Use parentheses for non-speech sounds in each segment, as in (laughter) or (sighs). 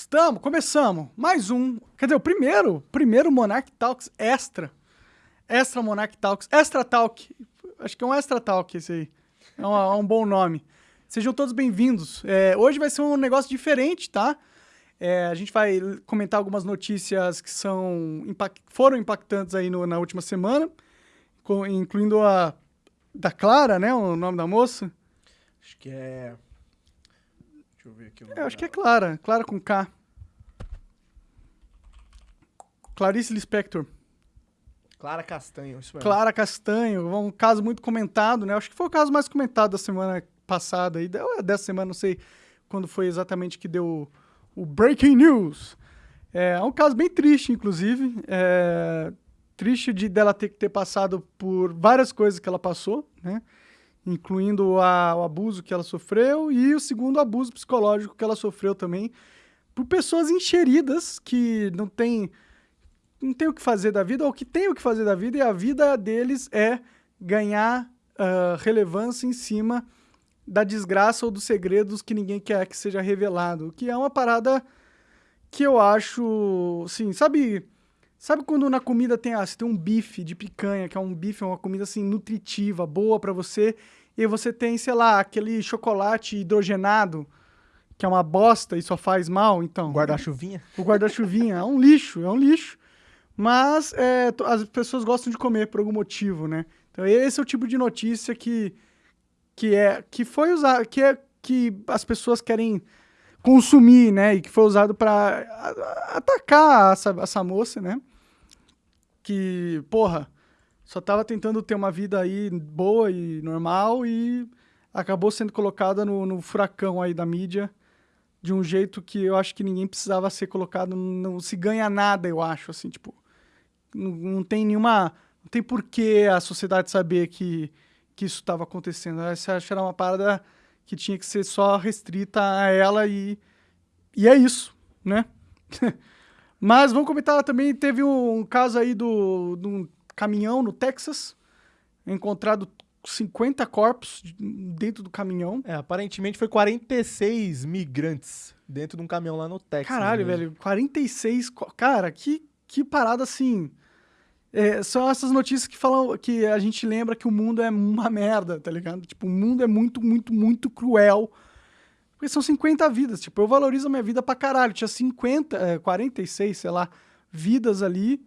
Estamos, começamos. Mais um. Quer dizer, o primeiro, primeiro Monarch Talks Extra. Extra Monarch Talks, Extra Talk. Acho que é um Extra Talk esse aí. É um, é um bom nome. Sejam todos bem-vindos. É, hoje vai ser um negócio diferente, tá? É, a gente vai comentar algumas notícias que são impact, foram impactantes aí no, na última semana, incluindo a da Clara, né? O nome da moça. Acho que é. Deixa eu ver aqui. É, acho que é Clara. Clara com K. Clarice Lispector. Clara Castanho, isso mesmo. Clara Castanho, um caso muito comentado, né? Acho que foi o caso mais comentado da semana passada, aí, dessa semana, não sei quando foi exatamente que deu o, o Breaking News. É, é um caso bem triste, inclusive. É, triste de dela ter que ter passado por várias coisas que ela passou, né? Incluindo a, o abuso que ela sofreu e o segundo abuso psicológico que ela sofreu também por pessoas encheridas que não têm não tem o que fazer da vida, ou que tem o que fazer da vida, e a vida deles é ganhar uh, relevância em cima da desgraça ou dos segredos que ninguém quer que seja revelado. Que é uma parada que eu acho, assim, sabe... Sabe quando na comida tem, ah, você tem um bife de picanha, que é um bife, é uma comida assim nutritiva, boa para você, e você tem, sei lá, aquele chocolate hidrogenado, que é uma bosta e só faz mal, então. Guarda-chuvinha? O guarda-chuvinha é um lixo, é um lixo. Mas é, as pessoas gostam de comer por algum motivo, né? Então esse é o tipo de notícia que, que é que foi usado, que é que as pessoas querem consumir, né? E que foi usado para atacar essa, essa moça, né? Que, porra, só tava tentando ter uma vida aí boa e normal e acabou sendo colocada no, no furacão aí da mídia de um jeito que eu acho que ninguém precisava ser colocado, não se ganha nada, eu acho, assim, tipo, não, não tem nenhuma. Não tem porquê a sociedade saber que, que isso estava acontecendo. Essa acho que era uma parada que tinha que ser só restrita a ela e. E é isso, né? (laughs) Mas vamos comentar também, teve um, caso aí do, caminhão no Texas, encontrado 50 corpos dentro do caminhão. É, aparentemente foi 46 migrantes dentro de um caminhão lá no Texas. Caralho, mesmo. velho, 46. Cara, que, que parada assim. É, são essas notícias que falam que a gente lembra que o mundo é uma merda, tá ligado? Tipo, o mundo é muito, muito, muito cruel. Porque são 50 vidas. Tipo, eu valorizo a minha vida pra caralho. Tinha 50, é, 46, sei lá, vidas ali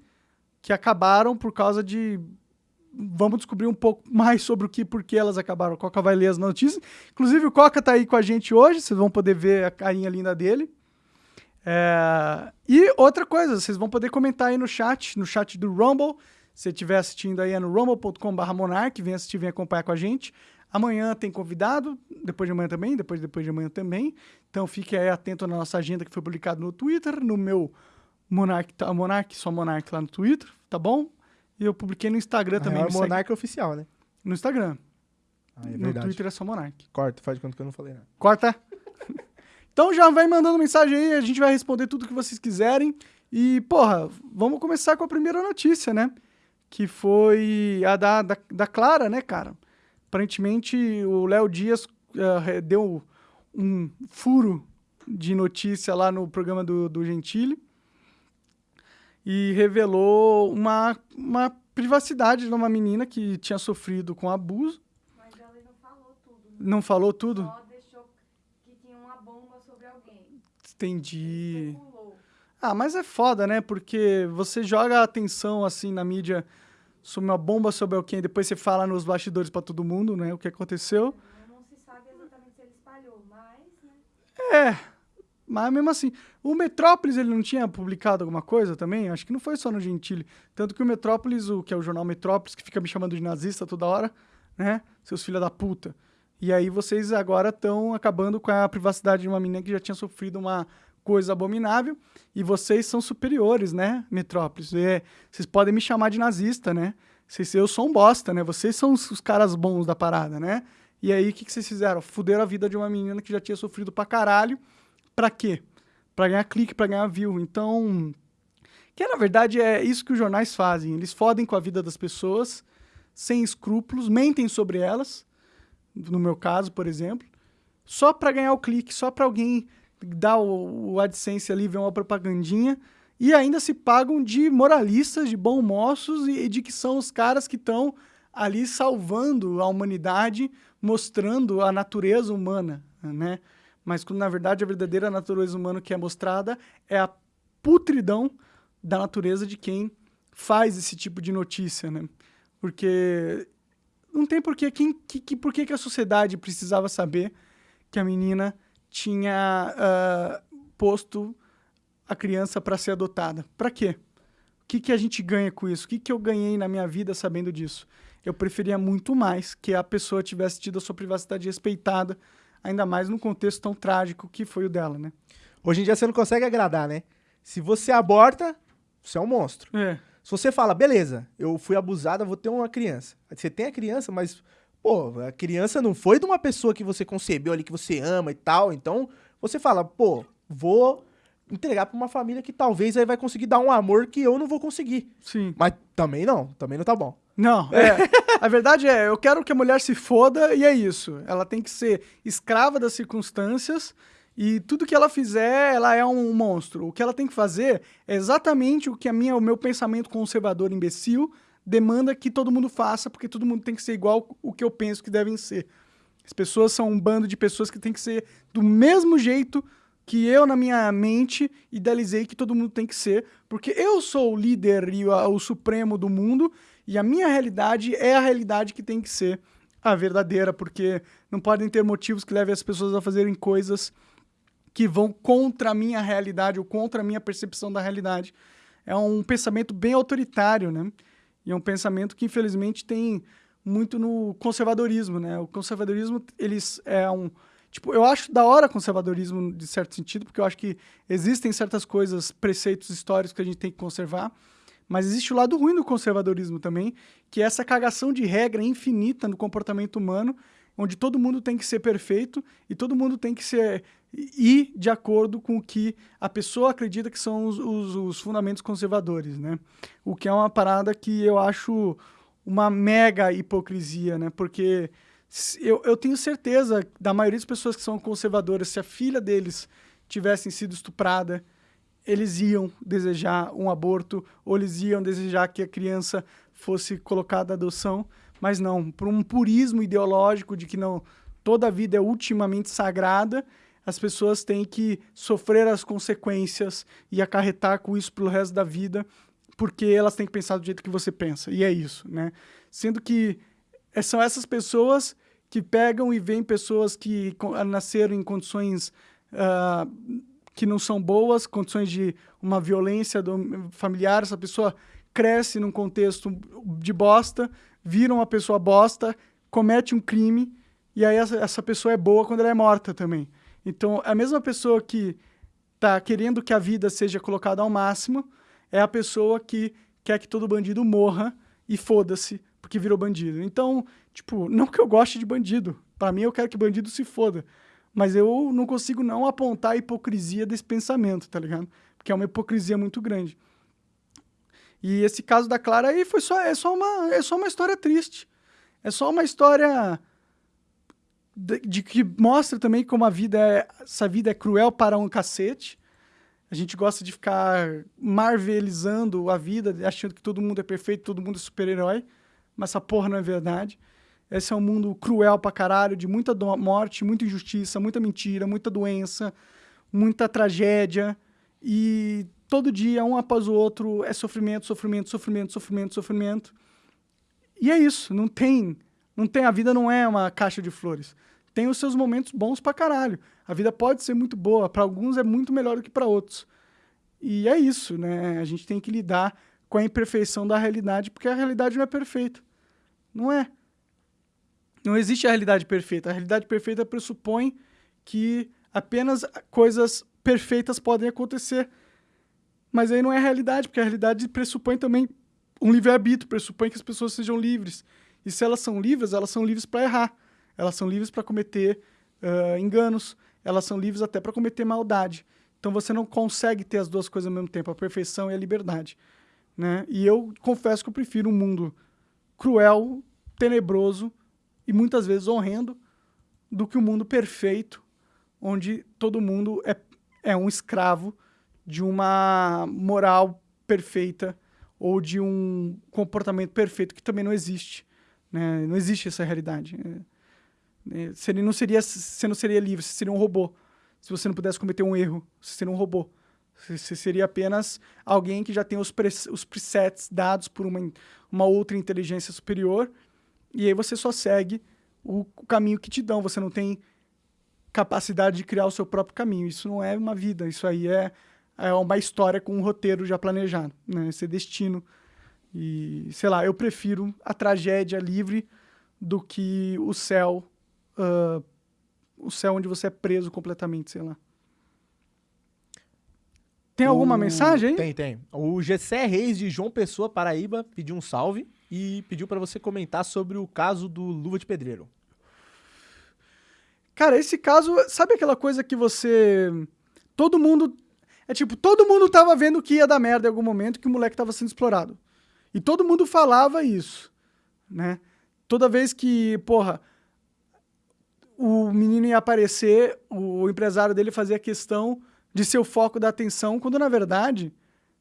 que acabaram por causa de. Vamos descobrir um pouco mais sobre o que por que elas acabaram. O Coca vai ler as notícias. Inclusive, o Coca tá aí com a gente hoje. Vocês vão poder ver a carinha linda dele. É... E outra coisa, vocês vão poder comentar aí no chat, no chat do Rumble. Se estiver assistindo aí é no rumble.com.br monarch, vem assistir, vem acompanhar com a gente. Amanhã tem convidado, depois de amanhã também, depois depois de amanhã também. Então fique aí atento na nossa agenda que foi publicado no Twitter, no meu Monark, tá, Monark só Monark lá no Twitter, tá bom? E eu publiquei no Instagram também. É o Monark segue... oficial, né? No Instagram. Ah, é no Twitter é só Monark. Corta, faz de conta que eu não falei nada. Corta. (laughs) Então já vai mandando mensagem aí, a gente vai responder tudo que vocês quiserem. E, porra, vamos começar com a primeira notícia, né? Que foi a da, da, da Clara, né, cara? Aparentemente o Léo Dias uh, deu um furo de notícia lá no programa do, do Gentili e revelou uma, uma privacidade de uma menina que tinha sofrido com abuso. Mas ela não falou tudo. Né? Não falou tudo? Só Entendi. Ah, mas é foda, né? Porque você joga a atenção assim na mídia sobre uma bomba sobre alguém, depois você fala nos bastidores para todo mundo, né? O que aconteceu. Não se sabe exatamente se ele espalhou, mas. Né? É. Mas mesmo assim, o Metrópolis ele não tinha publicado alguma coisa também? Acho que não foi só no Gentile. Tanto que o Metrópolis, o que é o jornal Metrópolis, que fica me chamando de nazista toda hora, né? Seus filhos da puta. E aí vocês agora estão acabando com a privacidade de uma menina que já tinha sofrido uma coisa abominável e vocês são superiores, né, Metrópolis? É, vocês podem me chamar de nazista, né? Vocês, eu sou um bosta, né? Vocês são os, os caras bons da parada, né? E aí, o que, que vocês fizeram? Fuderam a vida de uma menina que já tinha sofrido pra caralho. Pra quê? Pra ganhar clique, pra ganhar view. Então, que na verdade é isso que os jornais fazem. Eles fodem com a vida das pessoas, sem escrúpulos, mentem sobre elas, no meu caso, por exemplo, só para ganhar o clique, só para alguém dá o, o AdSense ali, vem uma propagandinha, e ainda se pagam de moralistas, de bons moços, e, e de que são os caras que estão ali salvando a humanidade, mostrando a natureza humana, né? Mas quando, na verdade, a verdadeira natureza humana que é mostrada é a putridão da natureza de quem faz esse tipo de notícia, né? Porque não tem porquê. Quem, que, que, por que, a sociedade precisava saber que a menina tinha uh, posto a criança para ser adotada? Para quê? O que, que a gente ganha com isso? O que, que eu ganhei na minha vida sabendo disso? Eu preferia muito mais que a pessoa tivesse tido a sua privacidade respeitada, ainda mais num contexto tão trágico que foi o dela, né? Hoje em dia você não consegue agradar, né? Se você aborta, você é um monstro. É. Se você fala, beleza, eu fui abusada, vou ter uma criança. Você tem a criança, mas, pô, a criança não foi de uma pessoa que você concebeu ali, que você ama e tal. Então, você fala, pô, vou entregar pra uma família que talvez aí vai conseguir dar um amor que eu não vou conseguir. Sim. Mas também não, também não tá bom. Não, é. a verdade é, eu quero que a mulher se foda e é isso. Ela tem que ser escrava das circunstâncias e tudo que ela fizer, ela é um monstro. O que ela tem que fazer é exatamente o que a minha, o meu pensamento conservador imbecil demanda que todo mundo faça, porque todo mundo tem que ser igual o que eu penso que devem ser. As pessoas são um bando de pessoas que tem que ser do mesmo jeito que eu, na minha mente, idealizei que todo mundo tem que ser, porque eu sou o líder e o, o supremo do mundo, e a minha realidade é a realidade que tem que ser a verdadeira, porque não podem ter motivos que levem as pessoas a fazerem coisas que vão contra a minha realidade ou contra a minha percepção da realidade. É um pensamento bem autoritário, né? E é um pensamento que, infelizmente, tem muito no conservadorismo, né? O conservadorismo, eles é um... Tipo, eu acho da hora conservadorismo, de certo sentido, porque eu acho que existem certas coisas, preceitos históricos que a gente tem que conservar, mas existe o lado ruim do conservadorismo também, que é essa cagação de regra infinita no comportamento humano, onde todo mundo tem que ser perfeito e todo mundo tem que ser ir de acordo com o que a pessoa acredita que são os, os, os, fundamentos conservadores, né? O que é uma parada que eu acho uma mega hipocrisia, né? Porque eu, eu tenho certeza da maioria das pessoas que são conservadoras, se a filha deles tivessem sido estuprada, eles iam desejar um aborto ou eles iam desejar que a criança fosse colocada à adoção, mas não, por um purismo ideológico de que não toda a vida é ultimamente sagrada, as pessoas têm que sofrer as consequências e acarretar com isso pelo resto da vida, porque elas têm que pensar do jeito que você pensa. E é isso, né? Sendo que é, são essas pessoas que pegam e veem pessoas que nasceram em condições uh, que não são boas, condições de uma violência familiar, essa pessoa cresce num contexto de bosta, vira uma pessoa bosta, comete um crime, e aí essa, essa pessoa é boa quando ela é morta também. Então, a mesma pessoa que está querendo que a vida seja colocada ao máximo é a pessoa que quer que todo bandido morra e foda-se porque virou bandido. Então, tipo, não que eu goste de bandido. Para mim, eu quero que bandido se foda. Mas eu não consigo não apontar a hipocrisia desse pensamento, tá ligado? Porque é uma hipocrisia muito grande. E esse caso da Clara aí foi só, é, só uma, é só uma história triste. É só uma história de, de, que mostra também como a vida é, essa vida é cruel para um cacete. A gente gosta de ficar marvelizando a vida, achando que todo mundo é perfeito, todo mundo é super-herói, mas essa porra não é verdade. Esse é um mundo cruel pra caralho, de muita morte, muita injustiça, muita mentira, muita doença, muita tragédia. E todo dia, um após o outro, é sofrimento, sofrimento, sofrimento, sofrimento, sofrimento. E é isso, não tem não tem, a vida não é uma caixa de flores. Tem os seus momentos bons pra caralho. A vida pode ser muito boa, para alguns é muito melhor do que para outros. E é isso, né? A gente tem que lidar com a imperfeição da realidade, porque a realidade não é perfeita. Não é. Não existe a realidade perfeita. A realidade perfeita pressupõe que apenas coisas perfeitas podem acontecer. Mas aí não é a realidade, porque a realidade pressupõe também um livre-arbítrio, pressupõe que as pessoas sejam livres. E se elas são livres, elas são livres para errar. Elas são livres para cometer uh, enganos. Elas são livres até para cometer maldade. Então você não consegue ter as duas coisas ao mesmo tempo, a perfeição e a liberdade. Né? E eu confesso que eu prefiro um mundo cruel, tenebroso e muitas vezes horrendo do que um mundo perfeito, onde todo mundo é é um escravo de uma moral perfeita ou de um comportamento perfeito que também não existe. Né? Não existe essa realidade. É, é, Você não seria, você não seria livre, você seria um robô. Se você não pudesse cometer um erro, você seria um robô. Você- seria apenas alguém que já tem os, pres- os presets dados por uma, uma outra inteligência superior e aí você só segue o, o caminho que te dão. Você não tem capacidade de criar o seu próprio caminho. Isso não é uma vida, isso aí é, é uma história com um roteiro já planejado, né? Esse é destino. E, sei lá, eu prefiro a tragédia livre do que o céu, ah, o céu onde você é preso completamente, sei lá. Tem alguma O- mensagem aí? Tem, tem. O Gessé Reis de João Pessoa, Paraíba, pediu um salve e pediu pra você comentar sobre o caso do Luva de Pedreiro. Cara, esse caso, sabe aquela coisa que você. Todo mundo. É tipo, todo mundo tava vendo que ia dar merda em algum momento, que o moleque tava sendo explorado. E todo mundo falava isso, né? Toda vez que, porra, o menino ia aparecer, o empresário dele fazia questão de ser o foco da atenção, quando na verdade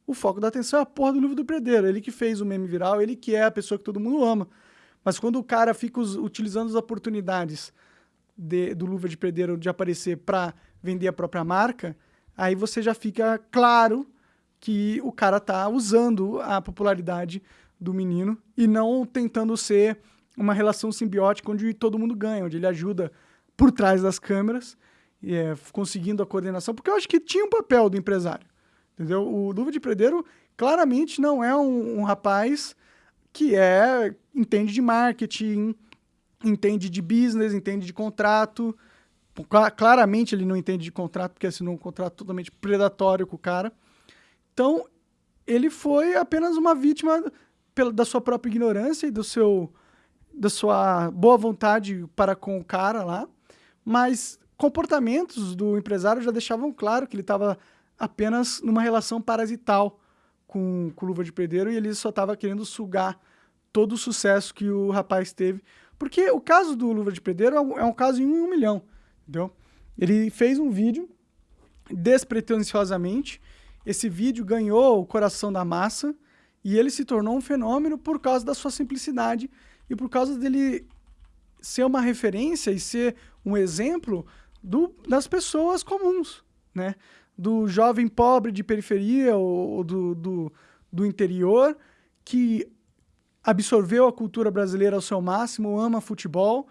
o foco da atenção é a porra do livro do predeiro. Ele que fez o meme viral, ele que é a pessoa que todo mundo ama. Mas quando o cara fica utilizando as oportunidades de- do Luva de Predeiro de aparecer para vender a própria marca, aí você já fica claro que o cara tá usando a popularidade do menino e não tentando ser uma relação simbiótica onde todo mundo ganha, onde ele ajuda por trás das câmeras, é, conseguindo a coordenação, porque eu acho que tinha um papel do empresário, entendeu? O Luva de Predeiro claramente não é um, um rapaz que é entende de marketing, entende de business, entende de contrato. Cla- Claramente ele não entende de contrato, porque assinou um contrato totalmente predatório com o cara. Então, ele foi apenas uma vítima da sua própria ignorância e do seu da sua boa vontade para com o cara lá, mas comportamentos do empresário já deixavam claro que ele estava apenas numa relação parasital com, com Luva de Pedreiro e ele só estava querendo sugar todo o sucesso que o rapaz teve. Porque o caso do Luva de Pedreiro é um, é um caso em um milhão, entendeu? Ele fez um vídeo despretensiosamente, esse vídeo ganhou o coração da massa e ele se tornou um fenômeno por causa da sua simplicidade e por causa dele ser uma referência e ser um exemplo do, das pessoas comuns, né? Do jovem pobre de periferia ou, ou do, do, do interior que absorveu a cultura brasileira ao seu máximo, ama futebol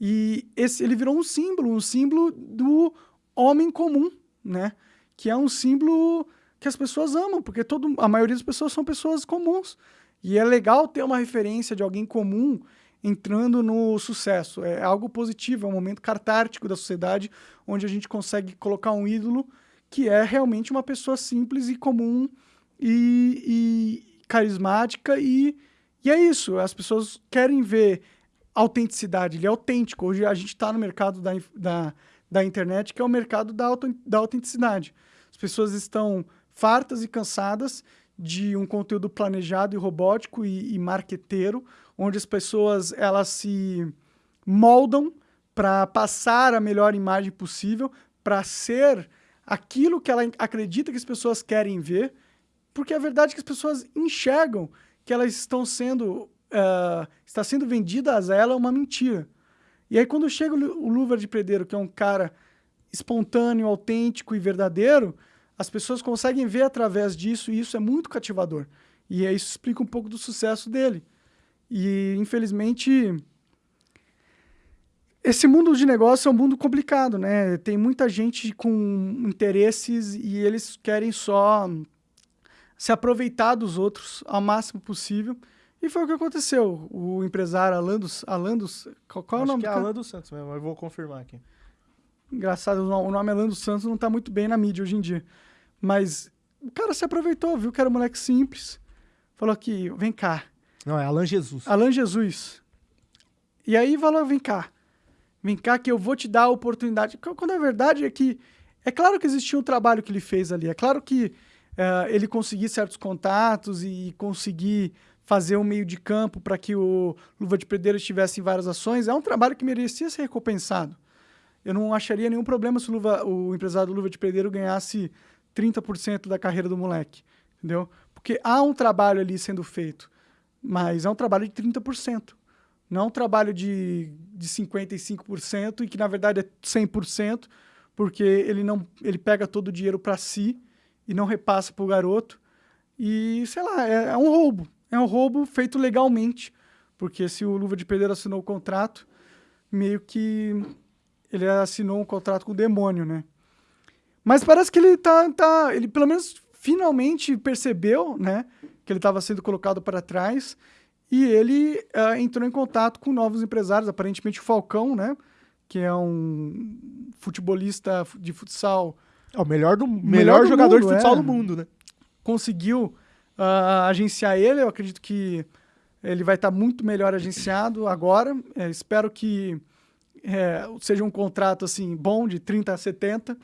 e esse, ele virou um símbolo, um símbolo do homem comum, né? Que é um símbolo que as pessoas amam, porque todo, a maioria das pessoas são pessoas comuns. E é legal ter uma referência de alguém comum entrando no sucesso. É algo positivo, é um momento catártico da sociedade onde a gente consegue colocar um ídolo que é realmente uma pessoa simples e comum e, e carismática e, e é isso. As pessoas querem ver autenticidade, ele é autêntico. Hoje a gente está no mercado da, da, da internet, que é o mercado da, auto, da autenticidade. As pessoas estão fartas e cansadas de um conteúdo planejado e robótico e, e marqueteiro, onde as pessoas elas se moldam para passar a melhor imagem possível, para ser aquilo que ela acredita que as pessoas querem ver, porque a verdade é que as pessoas enxergam que elas estão sendo ah, está sendo vendidas a ela uma mentira. E aí quando chega o Luva de Predeiro, que é um cara espontâneo, autêntico e verdadeiro, as pessoas conseguem ver através disso e isso é muito cativador. E aí isso explica um pouco do sucesso dele. E infelizmente esse mundo de negócio é um mundo complicado, né? Tem muita gente com interesses e eles querem só se aproveitar dos outros ao máximo possível. E foi o que aconteceu. O empresário Alan dos... Alan dos qual, qual é o Acho nome que é? Alan dos Santos mesmo, eu vou confirmar aqui. Engraçado, o no- o nome Alan dos Santos não tá muito bem na mídia hoje em dia. Mas o cara se aproveitou, viu que era um moleque simples. Falou que, vem cá, Não, é Alan Jesus. Alan Jesus. E aí falou, vem cá. Vem cá que eu vou te dar a oportunidade. Qu- Quando a verdade é que... É claro que existia um trabalho que ele fez ali. É claro que eh, ele conseguir certos contatos e conseguir fazer um meio de campo para que o Luva de Pedreiro estivesse em várias ações. É um trabalho que merecia ser recompensado. eu não acharia nenhum problema se o, Luva, o empresário do Luva de Pedreiro ganhasse 30% da carreira do moleque, entendeu? Porque há um trabalho ali sendo feito, mas é um trabalho de 30%. Não é um trabalho de, de 55% e que, na verdade, é 100%, porque ele, não, ele pega todo o dinheiro para si e não repassa para o garoto. E, sei lá, é, é um roubo. É um roubo feito legalmente, porque se o Luva de Pedreiro assinou o contrato, meio que ele assinou um contrato com o demônio, né? Mas parece que ele tá, tá ele pelo menos finalmente percebeu, né, que ele estava sendo colocado para trás e ele uh, entrou em contato com novos empresários, aparentemente o Falcão, né, que é um futebolista de futsal. É o melhor, do, melhor, melhor jogador mundo, de futsal é. do mundo, né? Conseguiu uh, agenciar ele, eu acredito que ele vai estar tá muito melhor agenciado agora. É, espero que é, seja um contrato assim bom de 30 a 70.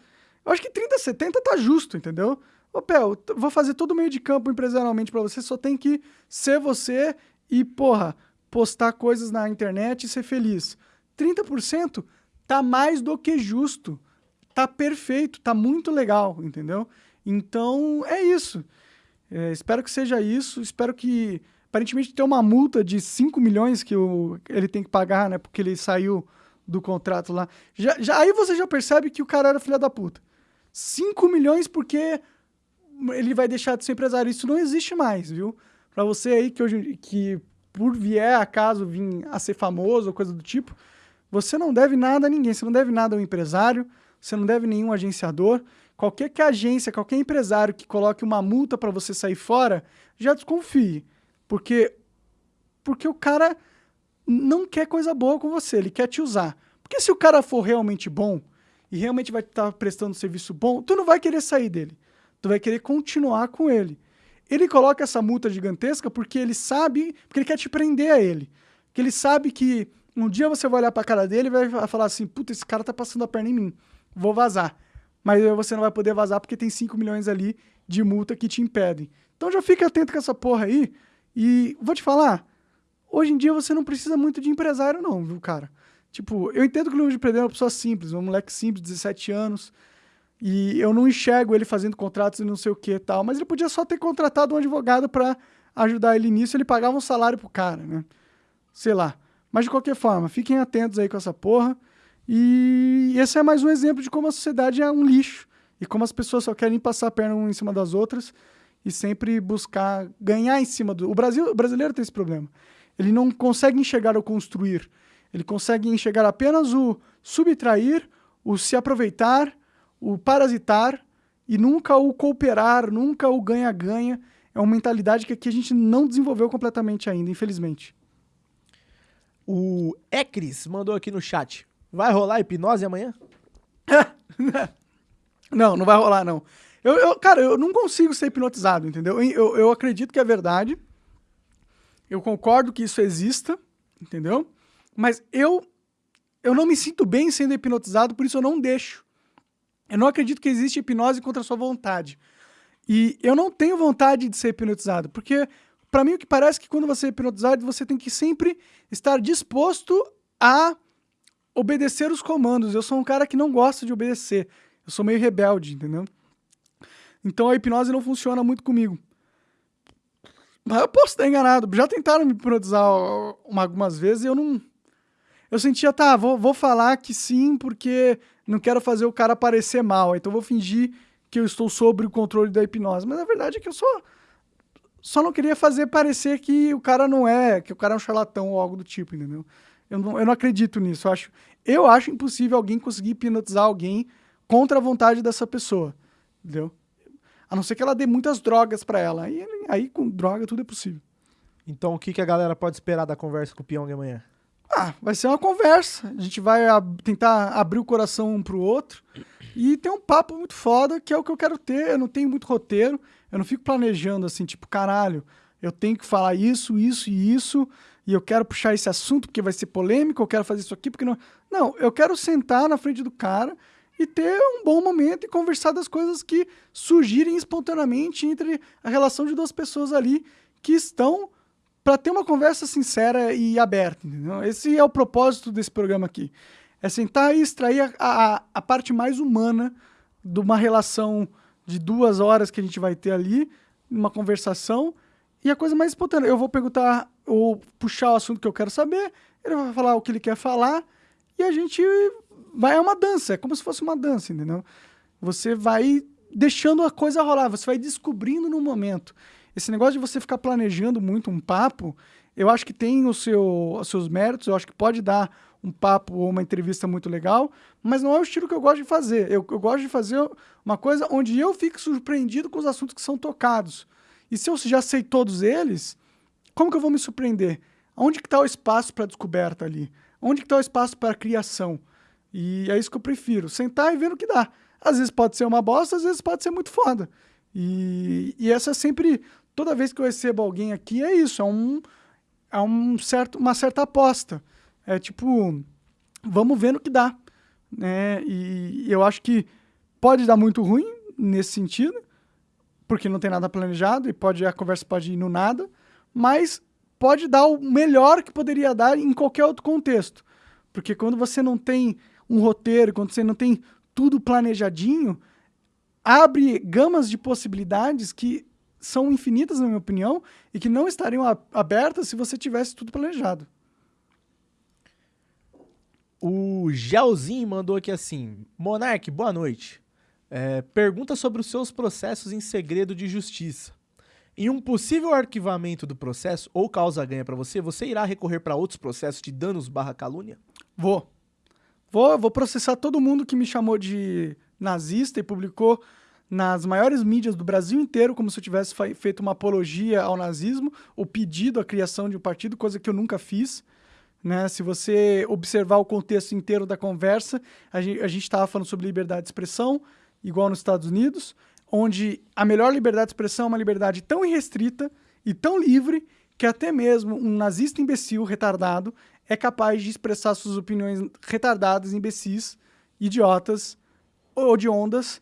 Eu acho que 30 a 70 tá justo, entendeu? Ô, Pel, vou fazer todo o meio de campo empresarialmente para você, só tem que ser você e, porra, postar coisas na internet e ser feliz. 30% tá mais do que justo. Tá perfeito, tá muito legal, entendeu? Então, é isso. É, espero que seja isso. Espero que. Aparentemente tem uma multa de 5 milhões que o, ele tem que pagar, né? Porque ele saiu do contrato lá. Já, já, aí você já percebe que o cara era filha da puta. 5 milhões porque ele vai deixar de ser empresário. Isso não existe mais, viu? Para você aí que hoje que por vier acaso vir a ser famoso ou coisa do tipo, você não deve nada a ninguém, você não deve nada ao empresário, você não deve nenhum agenciador. Qualquer que agência, qualquer empresário que coloque uma multa para você sair fora, já desconfie. Porque porque o cara não quer coisa boa com você, ele quer te usar. Porque se o cara for realmente bom e realmente vai estar prestando serviço bom, tu não vai querer sair dele. Tu vai querer continuar com ele. Ele coloca essa multa gigantesca porque ele sabe, porque ele quer te prender a ele. Porque ele sabe que um dia você vai olhar pra cara dele e vai falar assim: puta, esse cara tá passando a perna em mim, vou vazar. Mas você não vai poder vazar porque tem 5 milhões ali de multa que te impedem. Então já fica atento com essa porra aí. E vou te falar, Hoje em dia você não precisa muito de empresário, não, viu, cara? Tipo, eu entendo que o Luiz de Pedro é uma pessoa simples, um moleque simples, 17 anos, e eu não enxergo ele fazendo contratos e não sei o que e tal, mas ele podia só ter contratado um advogado para ajudar ele nisso, ele pagava um salário pro cara, né? Sei lá. Mas de qualquer forma, fiquem atentos aí com essa porra. E esse é mais um exemplo de como a sociedade é um lixo e como as pessoas só querem passar a perna uma em cima das outras e sempre buscar ganhar em cima do. O Brasil, o brasileiro tem esse problema. Ele não consegue enxergar o construir. Ele consegue enxergar apenas o subtrair, o se aproveitar, o parasitar e nunca o cooperar, nunca o ganha-ganha. É uma mentalidade que aqui a gente não desenvolveu completamente ainda, infelizmente. O Ecris mandou aqui no chat. Vai rolar hipnose amanhã? (laughs) não, não vai rolar, não. Eu, eu, cara, eu não consigo ser hipnotizado, entendeu? Eu, eu acredito que é verdade. Eu concordo que isso exista, entendeu? Mas eu eu não me sinto bem sendo hipnotizado, por isso eu não deixo. Eu não acredito que existe hipnose contra a sua vontade. E eu não tenho vontade de ser hipnotizado, porque para mim o que parece é que quando você é hipnotizado, você tem que sempre estar disposto a obedecer os comandos. Eu sou um cara que não gosta de obedecer. Eu sou meio rebelde, entendeu? Então a hipnose não funciona muito comigo. Mas eu posso estar enganado. Já tentaram me hipnotizar algumas vezes e eu não. Eu sentia, tá, vou, vou falar que sim, porque não quero fazer o cara parecer mal. Então vou fingir que eu estou sob o controle da hipnose. Mas a verdade é que eu só. Só não queria fazer parecer que o cara não é, que o cara é um charlatão ou algo do tipo, entendeu? Eu não, eu não acredito nisso. Eu acho, eu acho impossível alguém conseguir hipnotizar alguém contra a vontade dessa pessoa, entendeu? A não ser que ela dê muitas drogas para ela. Aí, aí com droga tudo é possível. Então o que, que a galera pode esperar da conversa com o Pyong amanhã? Ah, vai ser uma conversa. A gente vai ab tentar abrir o coração um pro outro e ter um papo muito foda, que é o que eu quero ter. Eu não tenho muito roteiro, eu não fico planejando assim, tipo, caralho, eu tenho que falar isso, isso e isso, e eu quero puxar esse assunto porque vai ser polêmico, eu quero fazer isso aqui porque não. Não, eu quero sentar na frente do cara e ter um bom momento e conversar das coisas que surgirem espontaneamente entre a relação de duas pessoas ali que estão para ter uma conversa sincera e aberta. Entendeu? Esse é o propósito desse programa aqui. É sentar e extrair a, a, a parte mais humana de uma relação de duas horas que a gente vai ter ali, uma conversação. E a coisa mais espontânea, eu vou perguntar ou puxar o assunto que eu quero saber, ele vai falar o que ele quer falar, e a gente vai. É uma dança, é como se fosse uma dança, entendeu? Você vai deixando a coisa rolar, você vai descobrindo no momento. Esse negócio de você ficar planejando muito um papo, eu acho que tem o seu, os seus méritos, eu acho que pode dar um papo ou uma entrevista muito legal, mas não é o estilo que eu gosto de fazer. Eu, eu gosto de fazer uma coisa onde eu fico surpreendido com os assuntos que são tocados. E se eu já sei todos eles, como que eu vou me surpreender? Onde que está o espaço para descoberta ali? Onde que está o espaço para criação? E é isso que eu prefiro, sentar e ver o que dá. Às vezes pode ser uma bosta, às vezes pode ser muito foda. E, e essa é sempre, toda vez que eu recebo alguém aqui, é isso, é, um, é um certo, uma certa aposta. É tipo, vamos ver no que dá. Né? E, eu acho que pode dar muito ruim nesse sentido, porque não tem nada planejado e pode a conversa pode ir no nada, mas pode dar o melhor que poderia dar em qualquer outro contexto. Porque quando você não tem um roteiro, quando você não tem tudo planejadinho, abre gamas de possibilidades que são infinitas, na minha opinião, e que não estariam abertas se você tivesse tudo planejado. O Gelzinho mandou aqui assim: Monark, boa noite. É, pergunta sobre os seus processos em segredo de justiça. Em um possível arquivamento do processo ou causa-ganha para você, você irá recorrer para outros processos de danos barra calúnia? Vou. Vou, vou processar todo mundo que me chamou de nazista e publicou nas maiores mídias do Brasil inteiro como se eu tivesse feito uma apologia ao nazismo ou pedido a criação de um partido, coisa que eu nunca fiz. Né? Se você observar o contexto inteiro da conversa, a gente estava falando sobre liberdade de expressão, igual nos Estados Unidos, onde a melhor liberdade de expressão é uma liberdade tão irrestrita e tão livre que até mesmo um nazista imbecil retardado é capaz de expressar suas opiniões retardadas, imbecis, idiotas ou de ondas,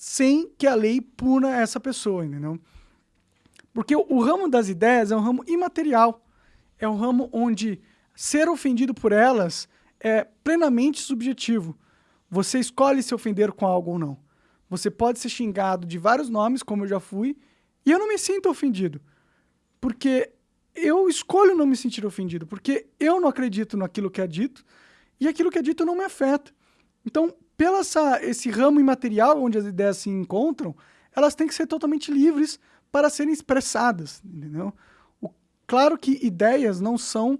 sem que a lei puna essa pessoa, entendeu? Porque o, o ramo das ideias é um ramo imaterial. É um ramo onde ser ofendido por elas é plenamente subjetivo. Você escolhe se ofender com algo ou não. Você pode ser xingado de vários nomes, como eu já fui, e eu não me sinto ofendido. Porque eu escolho não me sentir ofendido, porque eu não acredito naquilo que é dito e aquilo que é dito não me afeta. Então, pelo essa, esse ramo imaterial onde as ideias se encontram, elas têm que ser totalmente livres para serem expressadas, entendeu? O, claro que ideias não são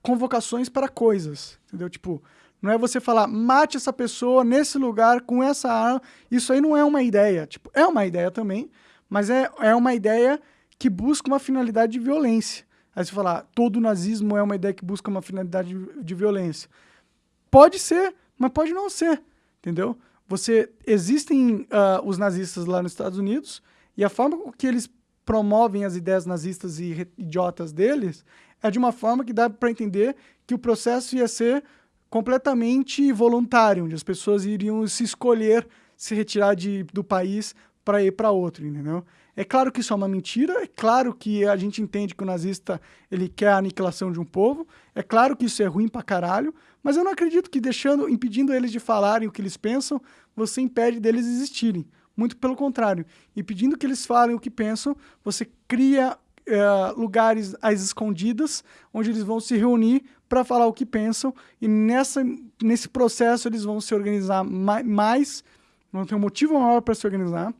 convocações para coisas, entendeu? Tipo, não é você falar, mate essa pessoa nesse lugar com essa arma. Isso aí não é uma ideia. Tipo, é uma ideia também, mas é, é uma ideia que busca uma finalidade de violência. Aí você falar, todo nazismo é uma ideia que busca uma finalidade de, de violência. Pode ser, mas pode não ser, entendeu? Você existem uh, os nazistas lá nos Estados Unidos e a forma que eles promovem as ideias nazistas e idiotas deles é de uma forma que dá para entender que o processo ia ser completamente voluntário, onde as pessoas iriam se escolher se retirar de, do país para ir para outro, entendeu? É claro que isso é uma mentira, é claro que a gente entende que o nazista ele quer a aniquilação de um povo, é claro que isso é ruim pra caralho, mas eu não acredito que deixando, impedindo eles de falarem o que eles pensam, você impede deles existirem. Muito pelo contrário. Impedindo que eles falem o que pensam, você cria é, lugares às escondidas, onde eles vão se reunir para falar o que pensam, e nessa, nesse processo eles vão se organizar mais, vão ter um motivo maior para se organizar,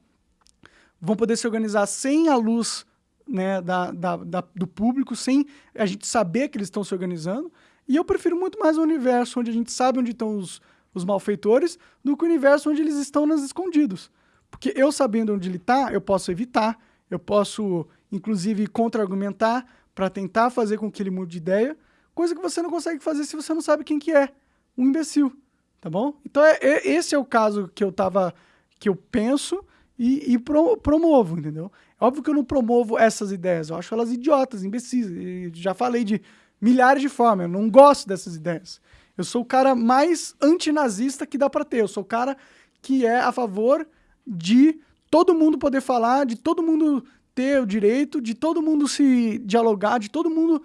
vão poder se organizar sem a luz né, da, da, da, do público, sem a gente saber que eles estão se organizando. E eu prefiro muito mais o universo onde a gente sabe onde estão os, os malfeitores do que o universo onde eles estão nas escondidos. Porque eu sabendo onde ele está, eu posso evitar, eu posso, inclusive, contra-argumentar para tentar fazer com que ele mude de ideia, coisa que você não consegue fazer se você não sabe quem que é, um imbecil, tá bom? Então é, é esse é o caso que eu tava, que eu penso e, e pro, promovo, entendeu? É óbvio que eu não promovo essas ideias, eu acho elas idiotas, imbecis. Já falei de milhares de formas, eu não gosto dessas ideias. Eu sou o cara mais antinazista que dá para ter, eu sou o cara que é a favor de todo mundo poder falar, de todo mundo ter o direito, de todo mundo se dialogar, de todo mundo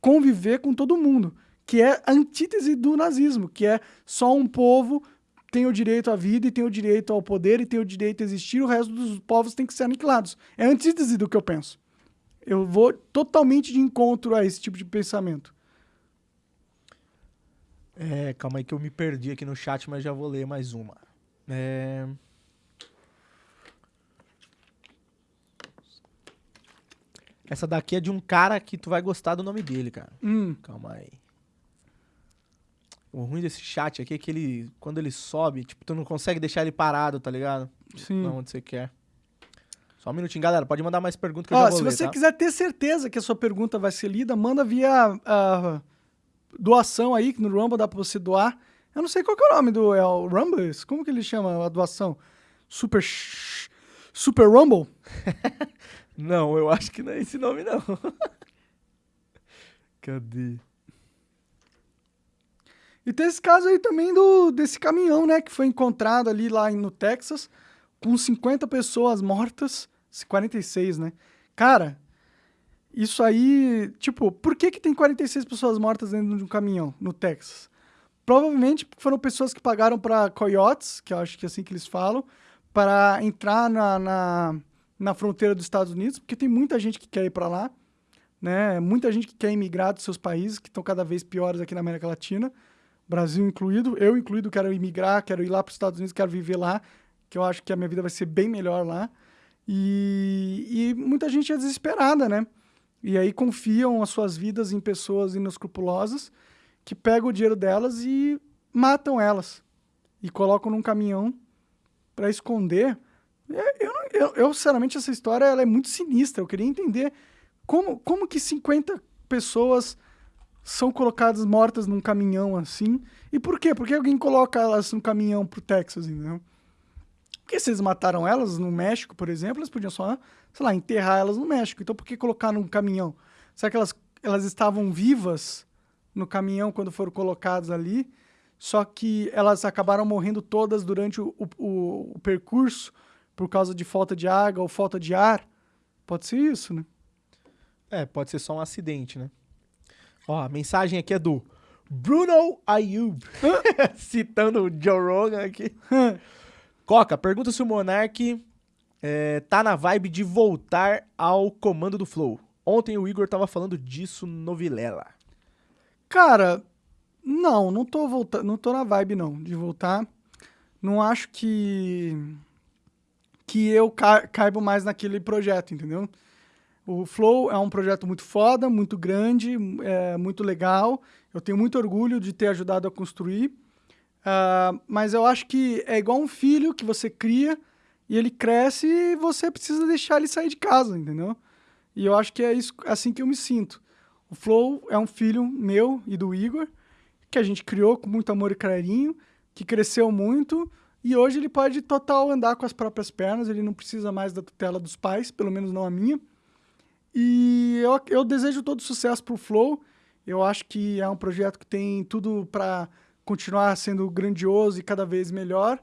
conviver com todo mundo. que é a antítese do nazismo, que é só um povo tem o direito à vida e tem o direito ao poder e tem o direito a existir, o resto dos povos tem que ser aniquilados. É a antítese do que eu penso. Eu vou totalmente de encontro a esse tipo de pensamento. É, calma aí que eu me perdi aqui no chat, mas já vou ler mais uma. É... Essa daqui é de um cara que tu vai gostar do nome dele, cara. Hum, Calma aí. O ruim desse chat aqui é que ele, quando ele sobe, tipo, tu não consegue deixar ele parado, tá ligado? sim. Não, onde você quer. Só um minutinho, galera. Pode mandar mais perguntas que eu Ó, já vou se ler, você tá? quiser ter certeza que a sua pergunta vai ser lida, manda via ah, doação aí, que no Rumble dá pra você doar. Eu não sei qual é o nome do é o Rumble, como que ele chama a doação? Super Super Rumble? (laughs) Não, eu acho que não é esse nome, não. (laughs) Cadê? E tem esse caso aí também do desse caminhão, né, que foi encontrado ali lá no Texas, com 50 pessoas mortas, 46, né? Cara, isso aí, tipo, por que que tem 46 pessoas mortas dentro de um caminhão no Texas? Provavelmente foram pessoas que pagaram para coyotes, que eu acho que é assim que eles falam, para entrar na, na, na fronteira dos Estados Unidos, porque tem muita gente que quer ir para lá, né? Muita gente que quer emigrar dos seus países, que estão cada vez piores aqui na América Latina. Brasil incluído, eu incluído, quero imigrar, quero ir lá para os Estados Unidos, quero viver lá, que eu acho que a minha vida vai ser bem melhor lá. E, e muita gente é desesperada, né? E aí confiam as suas vidas em pessoas inescrupulosas que pegam o dinheiro delas e matam elas. E colocam num caminhão para esconder. É, Eu, eu, eu, sinceramente, essa história ela é muito sinistra. Eu queria entender como, como que 50 pessoas são colocadas mortas num caminhão assim. E por quê? Por que alguém coloca elas num caminhão pro Texas, entendeu? Porque se eles mataram elas no México, por exemplo, eles podiam só, sei lá, enterrar elas no México. Então por que colocar num caminhão? Será que elas, elas estavam vivas no caminhão quando foram colocadas ali? Só que elas acabaram morrendo todas durante o, o, o percurso por causa de falta de água ou falta de ar? Pode ser isso, né? É, pode ser só um acidente, né? Ó, a mensagem aqui é do Bruno Ayub, (laughs) citando o Joe Rogan aqui. Coca, pergunta se o Monark é, tá na vibe de voltar ao comando do Flow. Ontem o Igor tava falando disso no Vilela. Cara, não, não tô voltando, não tô na vibe não de voltar. Não acho que que eu ca mais naquele projeto, entendeu? O Flow é um projeto muito foda, muito grande, é, muito legal. Eu tenho muito orgulho de ter ajudado a construir. Ah, mas eu acho que é igual um filho que você cria e ele cresce e você precisa deixar ele sair de casa, entendeu? E eu acho que é isso, assim que eu me sinto. O Flow é um filho meu e do Igor, que a gente criou com muito amor e carinho, que cresceu muito, e hoje ele pode total andar com as próprias pernas, ele não precisa mais da tutela dos pais, pelo menos não a minha. E eu, eu desejo todo sucesso pro Flow. Eu acho que é um projeto que tem tudo para continuar sendo grandioso e cada vez melhor.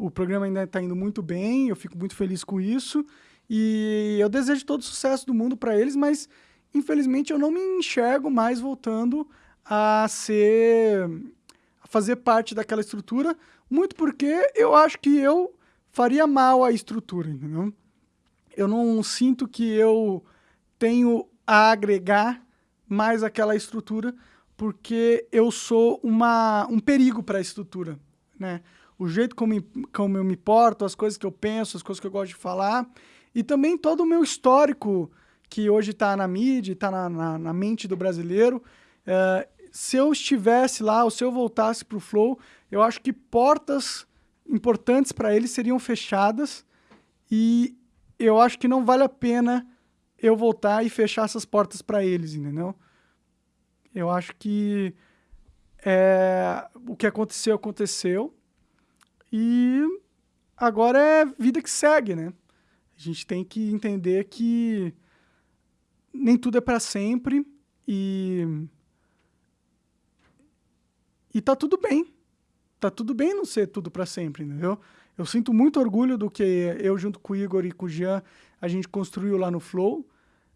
O programa ainda está indo muito bem, eu fico muito feliz com isso. E eu desejo todo o sucesso do mundo para eles, mas infelizmente eu não me enxergo mais voltando a ser a fazer parte daquela estrutura, muito porque eu acho que eu faria mal à estrutura, entendeu? Eu não sinto que eu tenho a agregar mais aquela estrutura, porque eu sou uma, um perigo para a estrutura, né? O jeito como, como eu me porto, as coisas que eu penso, as coisas que eu gosto de falar, e também todo o meu histórico que hoje está na mídia, está na, na, na mente do brasileiro. eh, se eu estivesse lá, ou se eu voltasse para o Flow, eu acho que portas importantes para ele seriam fechadas e eu acho que não vale a pena eu voltar e fechar essas portas para eles, entendeu? Eu acho que é, o que aconteceu, aconteceu. E agora é vida que segue, né? A gente tem que entender que nem tudo é para sempre e e tá tudo bem. Tá tudo bem não ser tudo para sempre, entendeu? Eu sinto muito orgulho do que eu junto com o Igor e com o Jean a gente construiu lá no Flow.